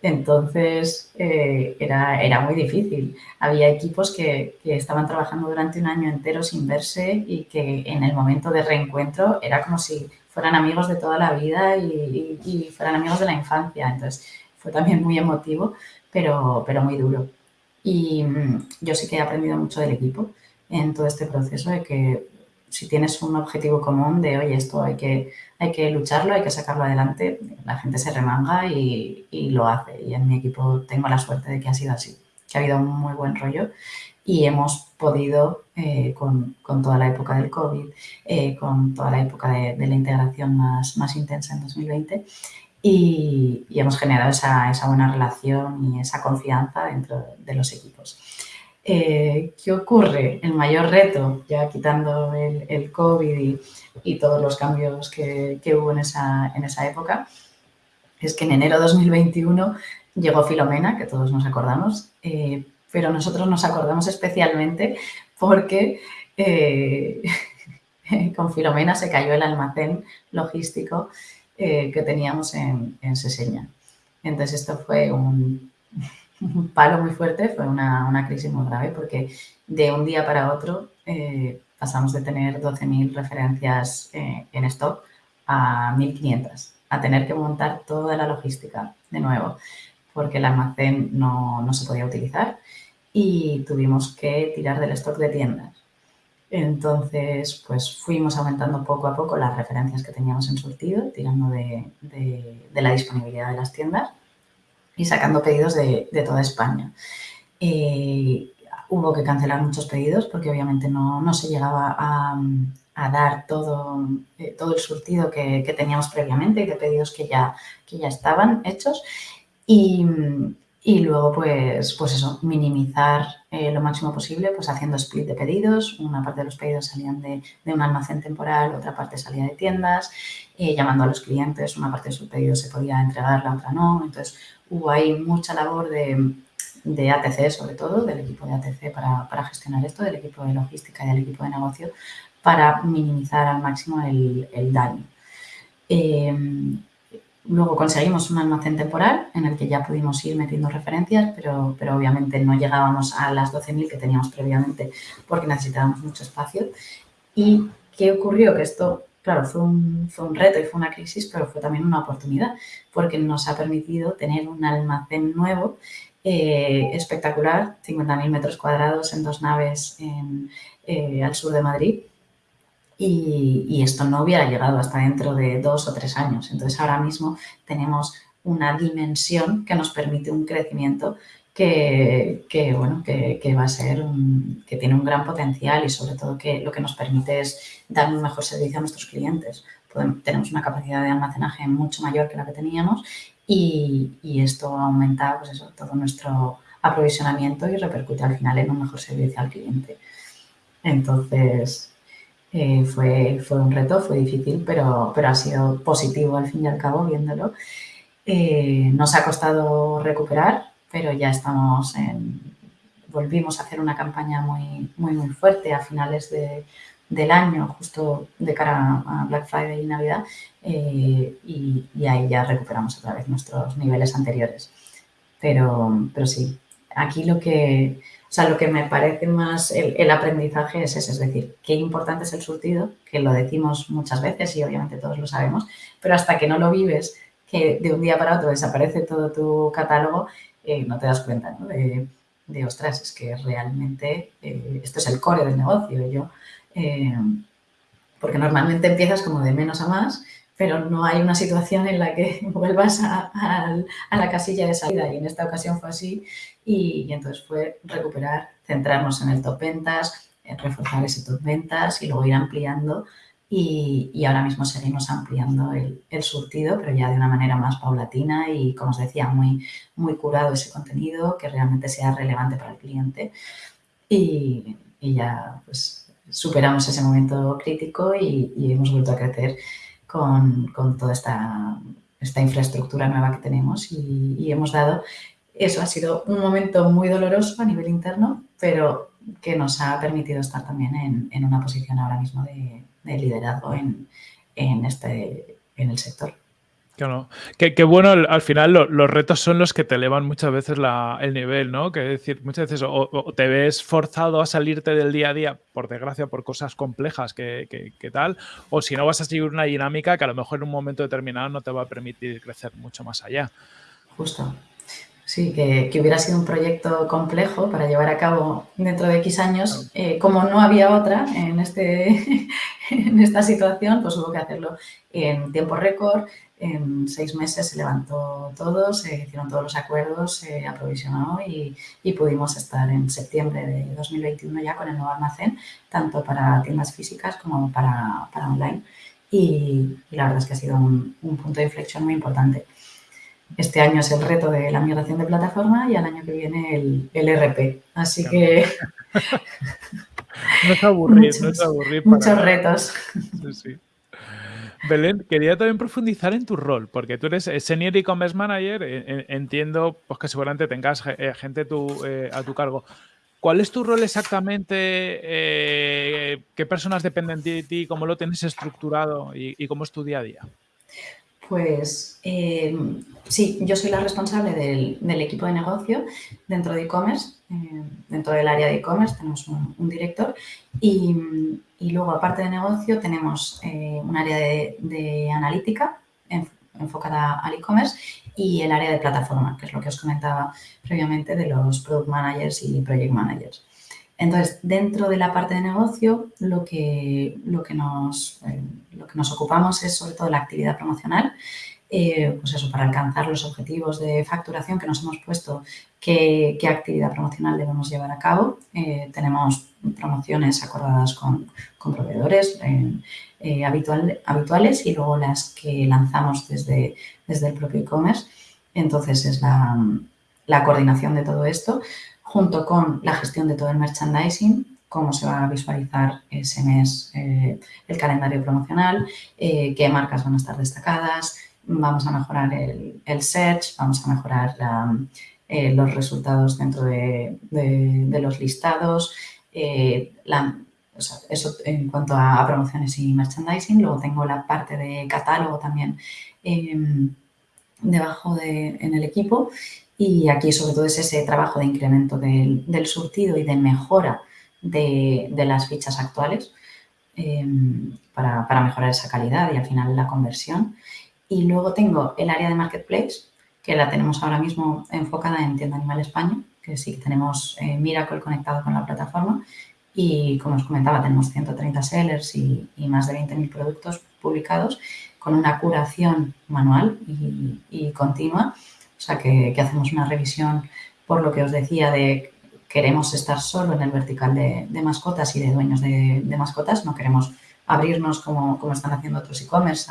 Entonces eh, era, era, muy difícil. Había equipos que, estaban trabajando durante un año entero sin verse y que en el momento de reencuentro era como si fueran amigos de toda la vida y, fueran amigos de la infancia. Entonces fue también muy emotivo, pero, pero muy duro. Y mm, yo sí que he aprendido mucho del equipo en todo este proceso de que si tienes un objetivo común de, oye, esto hay que, hay que lucharlo, hay que sacarlo adelante, la gente se remanga y, lo hace. Y en mi equipo tengo la suerte de que ha sido así, que ha habido un muy buen rollo y hemos podido, eh, con, toda la época del COVID, eh, con toda la época de, la integración más, más intensa en 2020, y, hemos generado esa, esa, buena relación y esa confianza dentro de los equipos. Eh, ¿Qué ocurre? El mayor reto, ya quitando el, COVID y, todos los cambios que, hubo en esa, época, es que en enero de 2021 llegó Filomena, que todos nos acordamos, eh, pero nosotros nos acordamos especialmente porque eh, con Filomena se cayó el almacén logístico que teníamos en, en Seseña. Entonces esto fue un, un palo muy fuerte, fue una, una, crisis muy grave porque de un día para otro eh, pasamos de tener 12.000 referencias eh, en stock a 1.500, a tener que montar toda la logística de nuevo porque el almacén no, no, se podía utilizar y tuvimos que tirar del stock de tiendas. Entonces, pues fuimos aumentando poco a poco las referencias que teníamos en surtido, tirando de, de la disponibilidad de las tiendas y sacando pedidos de, toda España. Eh, hubo que cancelar muchos pedidos porque obviamente no, se llegaba a, dar todo, eh, todo el surtido que, teníamos previamente y de pedidos que ya, que ya estaban hechos. Y, luego, pues, pues eso, minimizar eh, lo máximo posible, pues haciendo split de pedidos. Una parte de los pedidos salían de, un almacén temporal, otra parte salía de tiendas, llamando a los clientes, una parte de sus pedidos se podía entregar, la otra no. Entonces, hubo ahí mucha labor de, de ATC, sobre todo, del equipo de ATC para, para, gestionar esto, del equipo de logística y del equipo de negocio, para minimizar al máximo el, daño. Em, luego conseguimos un almacén temporal en el que ya pudimos ir metiendo referencias, pero, pero obviamente no llegábamos a las 12.000 que teníamos previamente porque necesitábamos mucho espacio. ¿Y qué ocurrió? Que esto claro, fue un, reto y fue una crisis, pero fue también una oportunidad porque nos ha permitido tener un almacén nuevo eh, espectacular, 50.000 metros cuadrados en dos naves eh, al sur de Madrid. Y, y, esto no hubiera llegado hasta dentro de dos o tres años. Entonces, ahora mismo tenemos una dimensión que nos permite un crecimiento que, bueno, que, va a ser, que tiene un gran potencial y sobre todo que lo que nos permite es dar un mejor servicio a nuestros clientes. tenemos una capacidad de almacenaje mucho mayor que la que teníamos y, esto aumenta pues todo nuestro aprovisionamiento y repercute al final en un mejor servicio al cliente. Entonces, eh, fue, fue un reto, fue difícil, pero, pero ha sido positivo al fin y al cabo viéndolo. Eh, nos ha costado recuperar, pero ya estamos en... Volvimos a hacer una campaña muy, muy, muy fuerte a finales de, del año, justo de cara a Black Friday y Navidad, eh, y, ahí ya recuperamos otra vez nuestros niveles anteriores. Pero, pero sí, aquí lo que, o sea, lo que me parece más el, aprendizaje es ese, es decir, qué importante es el surtido, que lo decimos muchas veces y obviamente todos lo sabemos, pero hasta que no lo vives, que de un día para otro desaparece todo tu catálogo, eh, no te das cuenta de, de, ostras, es que realmente eh, esto es el core del negocio. Yo, eh, porque normalmente empiezas como de menos a más, pero no hay una situación en la que vuelvas a, la casilla de salida y en esta ocasión fue así y, entonces fue recuperar, centrarnos en el top ventas, reforzar ese top ventas y luego ir ampliando y, ahora mismo seguimos ampliando el, surtido, pero ya de una manera más paulatina y, como os decía, muy, muy curado ese contenido, que realmente sea relevante para el cliente. Y, ya pues superamos ese momento crítico y, hemos vuelto a crecer con, toda esta, esta, infraestructura nueva que tenemos y, hemos dado, eso ha sido un momento muy doloroso a nivel interno, pero que nos ha permitido estar también en una posición ahora mismo de, de liderazgo en, en, este, en el sector. Claro. Qué, bueno, al final los retos son los que te elevan muchas veces el nivel, ¿no? Que decir, muchas veces o, te ves forzado a salirte del día a día, por desgracia, por cosas complejas que, que, tal, o si no vas a seguir una dinámica que a lo mejor en un momento determinado no te va a permitir crecer mucho más allá. Justo. Sí, que, hubiera sido un proyecto complejo para llevar a cabo dentro de X años. Eh, como no había otra en, este, en esta situación, pues hubo que hacerlo en tiempo récord. En seis meses se levantó todo, se hicieron todos los acuerdos, se aprovisionó y, pudimos estar en septiembre de 2021 ya con el nuevo almacén, tanto para tiendas físicas como para, online. Y, la verdad es que ha sido un punto de inflexión muy importante. Este año es el reto de la migración de plataforma y al año que viene el, el RP. Así que... no es aburrir, no es aburrir. muchos retos. Belén, quería también profundizar en tu rol, porque tú eres Senior E-Commerce Manager, eh, eh, entiendo pues, que seguramente tengas eh, gente a tu cargo. ¿Cuál es tu rol exactamente? ¿Qué personas dependen de ti? ¿Cómo lo tienes estructurado? y cómo es tu día a día? Pues eh, sí, yo soy la responsable del, equipo de negocio dentro de e-commerce, eh, dentro del área de e-commerce tenemos un, director y, luego aparte de negocio tenemos eh, un área de, analítica enfocada al e-commerce y el área de plataforma, que es lo que os comentaba previamente de los product managers y project managers. Entonces, dentro de la parte de negocio, lo que, lo que, nos, eh, lo que nos ocupamos es sobre todo la actividad promocional, eh, pues eso, para alcanzar los objetivos de facturación que nos hemos puesto, qué, actividad promocional debemos llevar a cabo. Eh, tenemos promociones acordadas con, proveedores habituales y luego las que lanzamos desde, desde el propio e-commerce. Entonces, es la, la coordinación de todo esto junto con la gestión de todo el merchandising, cómo se va a visualizar ese mes eh, el calendario promocional, eh, qué marcas van a estar destacadas, vamos a mejorar el, search, vamos a mejorar eh, los resultados dentro de, los listados, eso en cuanto a, promociones y merchandising. Luego tengo la parte de catálogo también debajo de, en el equipo y aquí sobre todo es ese trabajo de incremento del, surtido y de mejora de, las fichas actuales em, para, mejorar esa calidad y al final la conversión. Y luego tengo el área de Marketplace, que la tenemos ahora mismo enfocada en Tienda Animal España, que sí tenemos eh, Miracle conectado con la plataforma y como os comentaba tenemos 130 sellers y, más de 20.000 productos publicados con una curación manual y continua o sea, que, hacemos una revisión por lo que os decía de queremos estar solo en el vertical de, mascotas y de dueños de, mascotas, no queremos abrirnos como, como están haciendo otros e-commerce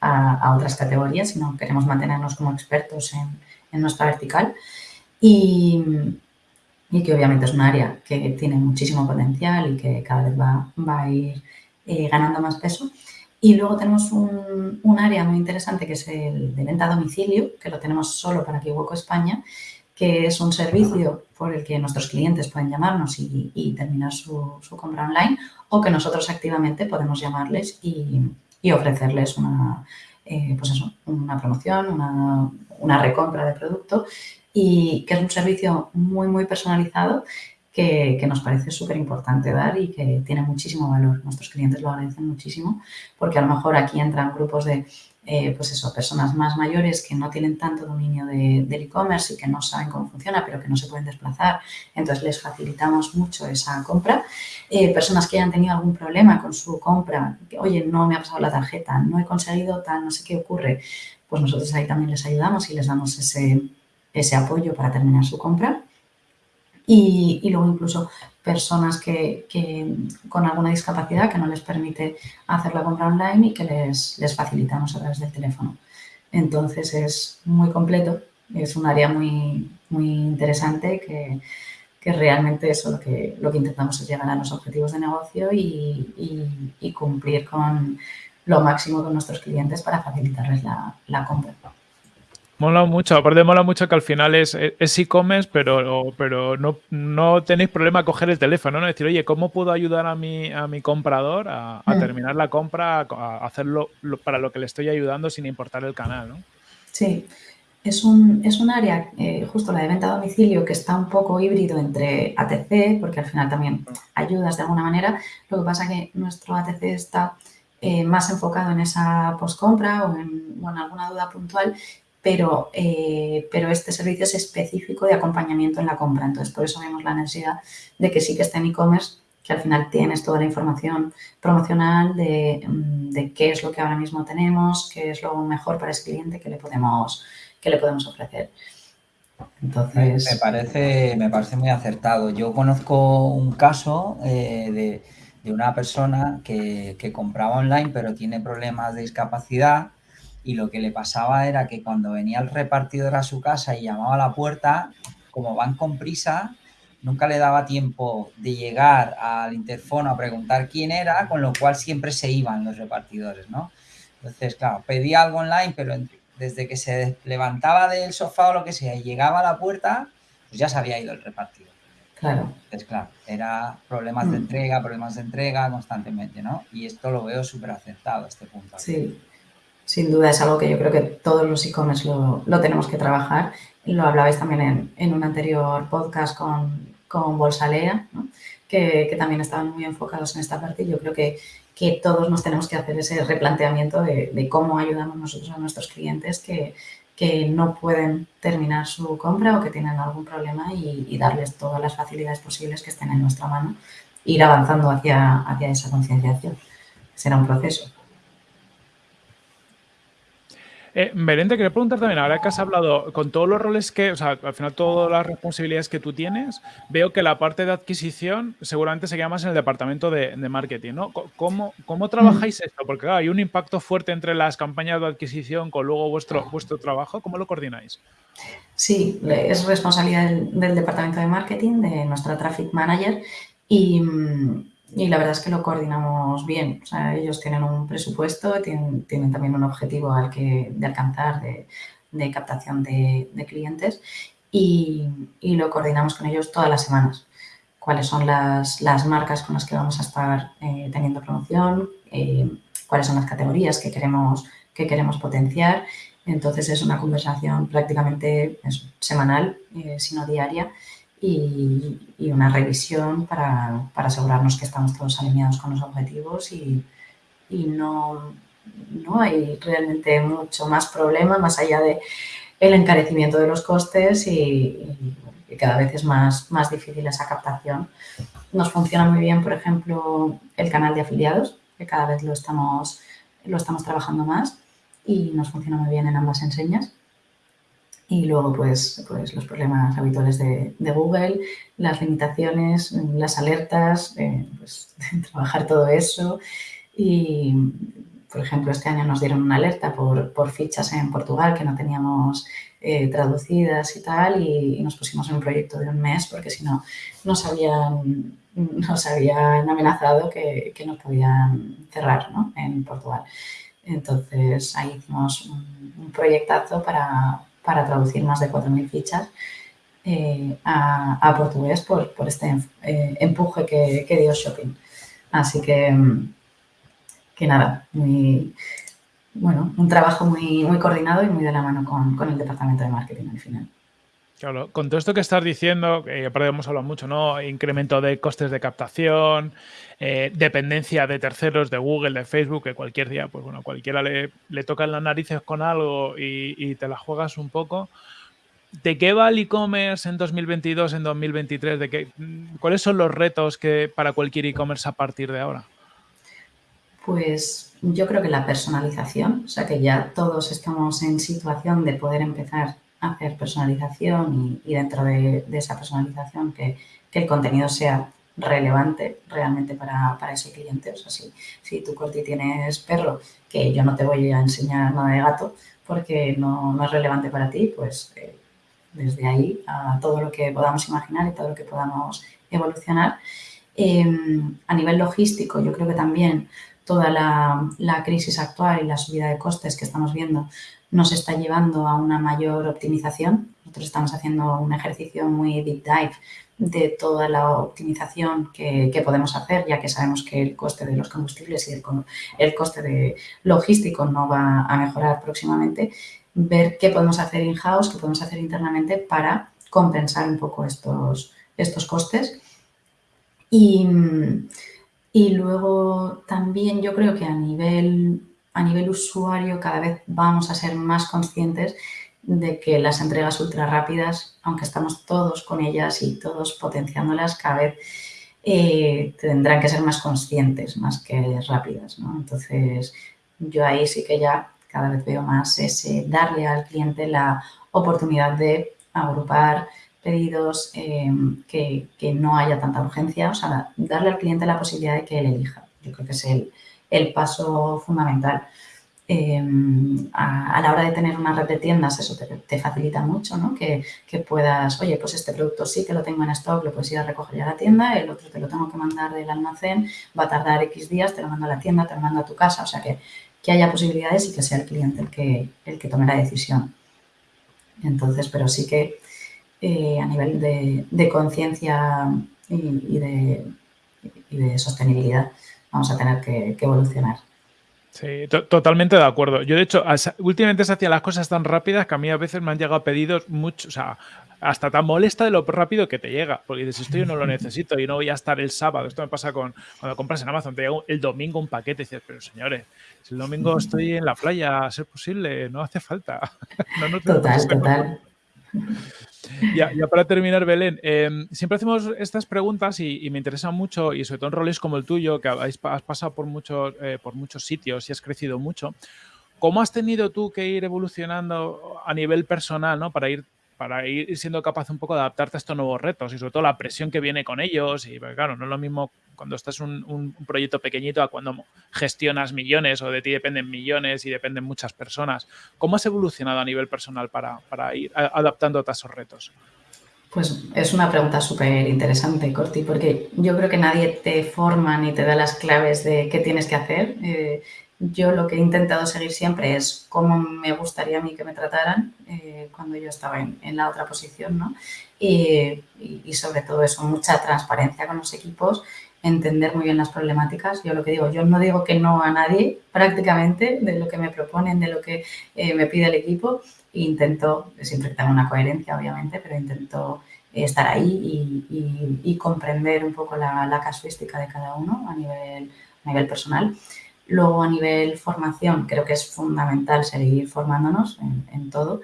a, otras categorías, sino queremos mantenernos como expertos en, nuestra vertical. y, y que obviamente es un área que tiene muchísimo potencial y que cada vez va, va a ir eh, ganando más peso. Y luego tenemos un, un, área muy interesante que es el de venta a domicilio, que lo tenemos solo para Kiwoko España, que es un servicio por el que nuestros clientes pueden llamarnos y, terminar su, su, compra online o que nosotros activamente podemos llamarles y, y ofrecerles una, eh, pues eso, una promoción, una, una recompra de producto y que es un servicio muy, muy personalizado que, nos parece súper importante dar y que tiene muchísimo valor. Nuestros clientes lo agradecen muchísimo porque a lo mejor aquí entran grupos de, eh, pues eso, personas más mayores que no tienen tanto dominio de, del e-commerce y que no saben cómo funciona, pero que no se pueden desplazar. Entonces, les facilitamos mucho esa compra. Eh, personas que hayan tenido algún problema con su compra, que, oye, no me ha pasado la tarjeta, no he conseguido tal, no sé qué ocurre, pues nosotros ahí también les ayudamos y les damos ese, ese apoyo para terminar su compra. Y, y luego incluso personas que, que, con alguna discapacidad que no les permite hacer la compra online y que les, facilitamos a través del teléfono. Entonces es muy completo, es un área muy, muy interesante que, que realmente eso lo que, lo que intentamos es llegar a los objetivos de negocio y, y, y cumplir con lo máximo con nuestros clientes para facilitarles la, la compra. Mola mucho, aparte mola mucho que al final es e-commerce, pero, pero no, no, tenéis problema coger el teléfono, ¿no? Es decir, oye, ¿cómo puedo ayudar a mi, a mi comprador a, a mm. terminar la compra, a hacerlo para lo que le estoy ayudando sin importar el canal, ¿no? Sí, es un, es un área, eh, justo la de venta a domicilio, que está un poco híbrido entre ATC, porque al final también ayudas de alguna manera. Lo que pasa que nuestro ATC está eh, más enfocado en esa postcompra o en, o en alguna duda puntual pero, eh, pero este servicio es específico de acompañamiento en la compra. Entonces, por eso vemos la necesidad de que sí que esté en e-commerce, que al final tienes toda la información promocional de, mm, de, qué es lo que ahora mismo tenemos, qué es lo mejor para ese cliente que le podemos, que le podemos ofrecer. Entonces... Me, parece, me parece muy acertado. Yo conozco un caso eh, de, de, una persona que, que compraba online, pero tiene problemas de discapacidad y lo que le pasaba era que cuando venía el repartidor a su casa y llamaba a la puerta, como van con prisa, nunca le daba tiempo de llegar al interfono a preguntar quién era, con lo cual siempre se iban los repartidores, ¿no? Entonces, claro, pedía algo online, pero desde que se levantaba del sofá o lo que sea y llegaba a la puerta, pues ya se había ido el repartidor. Claro. Entonces, claro, era problemas mm. de entrega, problemas de entrega constantemente, ¿no? Y esto lo veo súper acertado, este punto. Sí, sin duda es algo que yo creo que todos los e-commerce lo, tenemos que trabajar. Lo hablabais también en, un anterior podcast con, con Bolsalea, ¿no? que, también estaban muy enfocados en esta parte. Yo creo que, que todos nos tenemos que hacer ese replanteamiento de, cómo ayudamos nosotros a nuestros clientes que, que, no pueden terminar su compra o que tienen algún problema y, y, darles todas las facilidades posibles que estén en nuestra mano, ir avanzando hacia, hacia esa concienciación. Será un proceso. Eh, Belén, te quería preguntar también, ahora que has hablado con todos los roles que, o sea, al final todas las responsabilidades que tú tienes, veo que la parte de adquisición seguramente se queda más en el departamento de, de marketing, ¿no? ¿Cómo, cómo trabajáis esto? Porque claro, hay un impacto fuerte entre las campañas de adquisición con luego vuestro, vuestro trabajo, ¿cómo lo coordináis? Sí, es responsabilidad del, del departamento de marketing, de nuestra traffic manager y mm, y la verdad es que lo coordinamos bien. O sea, ellos tienen un presupuesto, tienen, tienen también un objetivo al que, de alcanzar de, captación de, clientes y, y, lo coordinamos con ellos todas las semanas. Cuáles son las, las marcas con las que vamos a estar eh, teniendo promoción, eh, cuáles son las categorías que queremos, que queremos potenciar. Entonces es una conversación prácticamente semanal, eh, sino diaria, y, una revisión para, para, asegurarnos que estamos todos alineados con los objetivos y, y no, no hay realmente mucho más problema más allá de el encarecimiento de los costes y, y, cada vez es más, más difícil esa captación. Nos funciona muy bien, por ejemplo, el canal de afiliados, que cada vez lo estamos, lo estamos trabajando más y nos funciona muy bien en ambas enseñas. Y luego, pues, pues los problemas habituales de, Google, las limitaciones, las alertas, eh, pues, trabajar todo eso y, por ejemplo, este año nos dieron una alerta por, fichas en Portugal que no teníamos eh, traducidas y tal y, nos pusimos en un proyecto de un mes porque si no nos habían, nos habían amenazado que, que nos podían cerrar en Portugal. Entonces ahí hicimos un, proyectazo para, traducir más de 4.000 fichas eh, a, portugués por, este eh, empuje que, que dio Shopping. Así que que nada, muy, bueno, un trabajo muy, muy coordinado y muy de la mano con, el departamento de marketing al final. Claro, con todo esto que estás diciendo, eh, hemos hablado mucho, ¿no? Incremento de costes de captación, eh, dependencia de terceros, de Google, de Facebook, que cualquier día, pues bueno, cualquiera le, le tocan las narices con algo y, te la juegas un poco. ¿De qué va el e-commerce en 2022, en 2023? ¿De qué, ¿Cuáles son los retos que para cualquier e-commerce a partir de ahora? Pues yo creo que la personalización, o sea que ya todos estamos en situación de poder empezar hacer personalización y, dentro de, esa personalización que, el contenido sea relevante realmente para, ese cliente. O sea, si, si tu corti tienes perro, que yo no te voy a enseñar nada de gato porque no, es relevante para ti, pues eh, desde ahí a todo lo que podamos imaginar y todo lo que podamos evolucionar. Em, a nivel logístico, yo creo que también toda la, crisis actual y la subida de costes que estamos viendo nos está llevando a una mayor optimización. Nosotros estamos haciendo un ejercicio muy deep dive de toda la optimización que, podemos hacer, ya que sabemos que el coste de los combustibles y el, el, coste de logístico no va a mejorar próximamente, ver qué podemos hacer in-house, qué podemos hacer internamente para compensar un poco estos, estos costes. Y, y luego también yo creo que a nivel, a nivel usuario cada vez vamos a ser más conscientes de que las entregas ultra rápidas, aunque estamos todos con ellas y todos potenciándolas, cada vez eh, tendrán que ser más conscientes, más que rápidas. Entonces, yo ahí sí que ya cada vez veo más ese darle al cliente la oportunidad de agrupar pedidos, em, que, no haya tanta urgencia, o sea, darle al cliente la posibilidad de que él elija. Yo creo que es el, paso fundamental. Em, a, la hora de tener una red de tiendas, eso te, facilita mucho, ¿no? Que, puedas, oye, pues este producto sí que lo tengo en stock, lo puedes ir a recoger a la tienda, el otro te lo tengo que mandar del almacén, va a tardar X días, te lo mando a la tienda, te lo mando a tu casa, o sea, que, que haya posibilidades y que sea el cliente el que, el que tome la decisión. Entonces, pero sí que eh, a nivel de, conciencia y, de, sostenibilidad vamos a tener que, evolucionar. Sí, totalmente de acuerdo. Yo, de hecho, últimamente se hacían las cosas tan rápidas que a mí a veces me han llegado pedidos mucho, o sea, hasta tan molesta de lo rápido que te llega. Porque dices, esto yo no lo necesito y no voy a estar el sábado. Esto me pasa con cuando compras en Amazon, te llega el domingo un paquete y dices, pero señores, si el domingo estoy en la playa, a ser posible, no hace falta. total, total. Ya, para terminar, Belén, em, siempre hacemos estas preguntas y, me interesan mucho, y sobre todo en roles como el tuyo, que has pasado por muchos, eh, por muchos sitios y has crecido mucho. ¿Cómo has tenido tú que ir evolucionando a nivel personal ¿no? para ir para ir siendo capaz un poco de adaptarte a estos nuevos retos y sobre todo la presión que viene con ellos. Y claro, no es lo mismo cuando estás en un, proyecto pequeñito a cuando gestionas millones o de ti dependen millones y dependen muchas personas. ¿Cómo has evolucionado a nivel personal para, para ir adaptándote a esos retos? Pues es una pregunta súper interesante, Corti, porque yo creo que nadie te forma ni te da las claves de qué tienes que hacer. Eh, yo lo que he intentado seguir siempre es cómo me gustaría a mí que me trataran eh, cuando yo estaba en, la otra posición, ¿no? Y, sobre todo eso, mucha transparencia con los equipos, entender muy bien las problemáticas. Yo lo que digo, yo no digo que no a nadie prácticamente de lo que me proponen, de lo que eh, me pide el equipo. intento, siempre tengo una coherencia, obviamente, pero intento estar ahí y, comprender un poco la, casuística de cada uno a nivel, a nivel personal. Luego, a nivel formación, creo que es fundamental seguir formándonos en, todo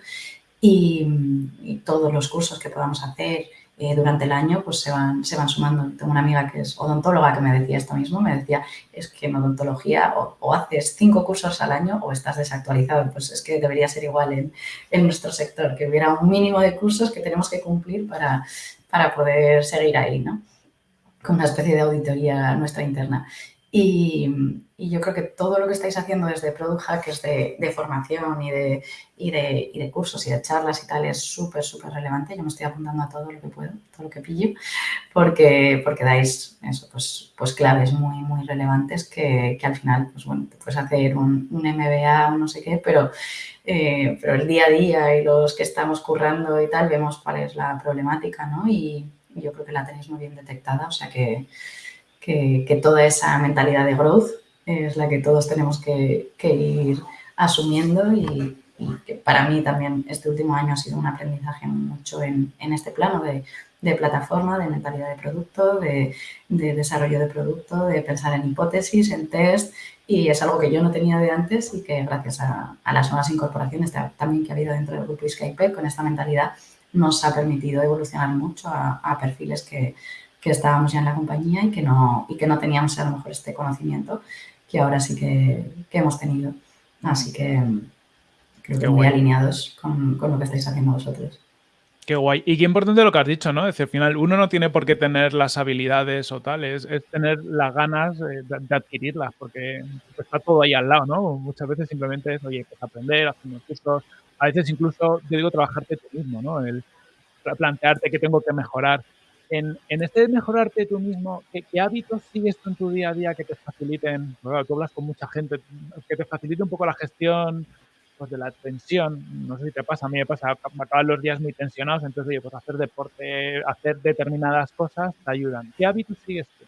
y, todos los cursos que podamos hacer eh, durante el año pues se van, se van sumando. Tengo una amiga que es odontóloga que me decía esto mismo, me decía, es que en odontología o, haces cinco cursos al año o estás desactualizado. Pues es que debería ser igual en, en, nuestro sector, que hubiera un mínimo de cursos que tenemos que cumplir para, para poder seguir ahí, ¿no? Con una especie de auditoría nuestra interna. Y, yo creo que todo lo que estáis haciendo desde Product Hackers de, de formación y de, y, de, y de, cursos y de charlas y tal es súper, súper relevante. Yo me estoy apuntando a todo lo que puedo, todo lo que pillo, porque, porque dais eso, pues, pues claves muy, muy relevantes que, que al final, pues bueno, te puedes hacer un, un MBA o no sé qué, pero, eh, pero el día a día y los que estamos currando y tal, vemos cuál es la problemática, ¿no? Y, yo creo que la tenéis muy bien detectada, o sea que que, toda esa mentalidad de growth es la que todos tenemos que, ir asumiendo y, que para mí también este último año ha sido un aprendizaje mucho en, este plano de, plataforma, de mentalidad de producto, de, desarrollo de producto, de pensar en hipótesis, en test y es algo que yo no tenía de antes y que gracias a, las nuevas incorporaciones también que ha habido dentro del grupo Skype con esta mentalidad nos ha permitido evolucionar mucho a perfiles que, que estábamos ya en la compañía y que no, y que no teníamos a lo mejor este conocimiento que ahora sí que, hemos tenido. Así que creo que muy alineados con, lo que estáis haciendo vosotros. Qué guay. Y qué importante lo que has dicho, ¿no? Es decir, al final uno no tiene por qué tener las habilidades o tal, es, tener las ganas de, adquirirlas, porque está todo ahí al lado, ¿no? Muchas veces simplemente es, oye, pues aprender, hacer unos cursos, a veces incluso, yo digo, trabajarte tú mismo, ¿no? El plantearte qué tengo que mejorar en, este mejorarte tú mismo, ¿qué, hábitos sigues tú en tu día a día que te faciliten? Bueno, tú hablas con mucha gente, que te facilite un poco la gestión pues, de la tensión. No sé si te pasa, a mí me pasa, me acaban los días muy tensionados, entonces, oye, pues hacer deporte, hacer determinadas cosas te ayudan. ¿Qué hábitos sigues tú?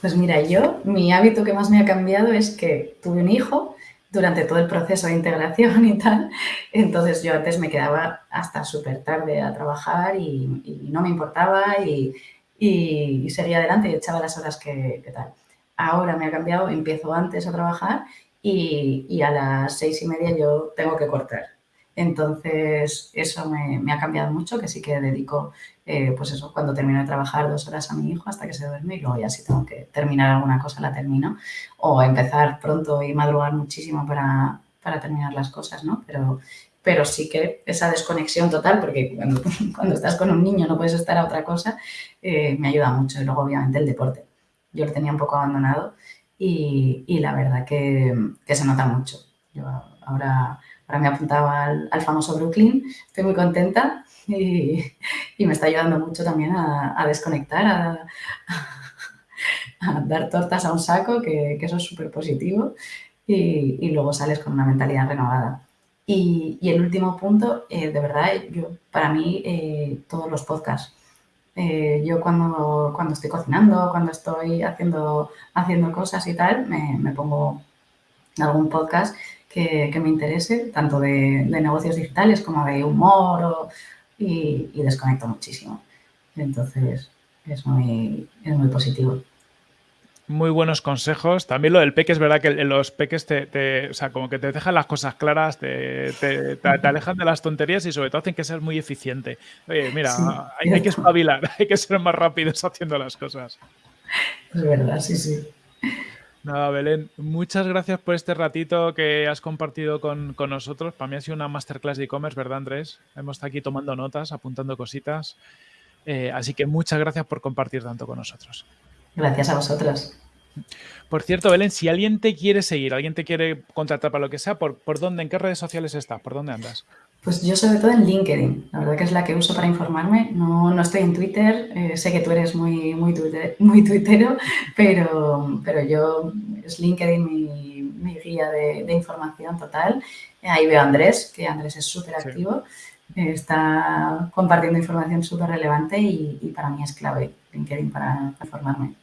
Pues mira, yo, mi hábito que más me ha cambiado es que tuve un hijo durante todo el proceso de integración y tal. Entonces yo antes me quedaba hasta súper tarde a trabajar y, no me importaba y, seguía adelante y echaba las horas que, tal. Ahora me ha cambiado, empiezo antes a trabajar y, a las seis y media yo tengo que cortar. Entonces, eso me, ha cambiado mucho, que sí que dedico, eh, pues eso, cuando termino de trabajar dos horas a mi hijo hasta que se duerme y luego ya si tengo que terminar alguna cosa la termino o empezar pronto y madrugar muchísimo para, terminar las cosas, ¿no? Pero, pero sí que esa desconexión total, porque cuando, estás con un niño no puedes estar a otra cosa, eh, me ayuda mucho. Y luego, obviamente, el deporte. Yo lo tenía un poco abandonado y, la verdad que, que se nota mucho. Yo ahora Ahora me apuntaba al, al famoso Brooklyn, estoy muy contenta y, me está ayudando mucho también a, desconectar, a, dar tortas a un saco, que, eso es súper positivo, y, luego sales con una mentalidad renovada. Y, el último punto, eh, de verdad, yo para mí, eh, todos los podcasts. Eh, yo cuando, cuando estoy cocinando, cuando estoy haciendo, haciendo cosas y tal, me, me pongo algún podcast que, me interese, tanto de, negocios digitales como de humor y, desconecto muchísimo. Entonces, es muy, es muy positivo. Muy buenos consejos. También lo del peque, es verdad que los peques te, o sea, como que te dejan las cosas claras, te, te, alejan de las tonterías y sobre todo hacen que seas muy eficiente. Oye, mira, hay, hay, que espabilar, hay que ser más rápidos haciendo las cosas. Es verdad, sí, sí. Nada, Belén, muchas gracias por este ratito que has compartido con, nosotros. Para mí ha sido una masterclass de e-commerce, ¿verdad, Andrés? Hemos estado aquí tomando notas, apuntando cositas. Eh, así que muchas gracias por compartir tanto con nosotros. Gracias a vosotros. Por cierto, Belén, si alguien te quiere seguir, alguien te quiere contratar para lo que sea, ¿por, por dónde, en qué redes sociales estás? ¿Por dónde andas? Pues yo sobre todo en LinkedIn, la verdad que es la que uso para informarme. No, no estoy en Twitter, eh, sé que tú eres muy, muy, muy tuitero, pero, pero yo es LinkedIn mi, guía de, información total. Ahí veo a Andrés, que Andrés es súper activo, está compartiendo información súper relevante y, y, para mí es clave LinkedIn para informarme.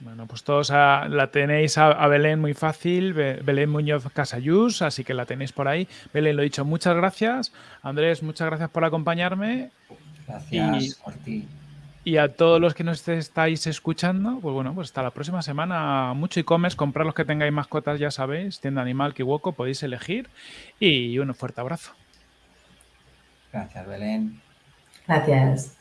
Bueno, pues todos la tenéis a, Belén muy fácil, Belén Muñoz Casayús, así que la tenéis por ahí. Belén, lo he dicho, muchas gracias. Andrés, muchas gracias por acompañarme. Gracias y, por ti. Y a todos los que nos estáis escuchando, pues bueno, pues hasta la próxima semana. Mucho e-commerce, comprar los que tengáis mascotas, ya sabéis, tienda animal, Kiwoko, podéis elegir. Y un fuerte abrazo. Gracias, Belén. Gracias.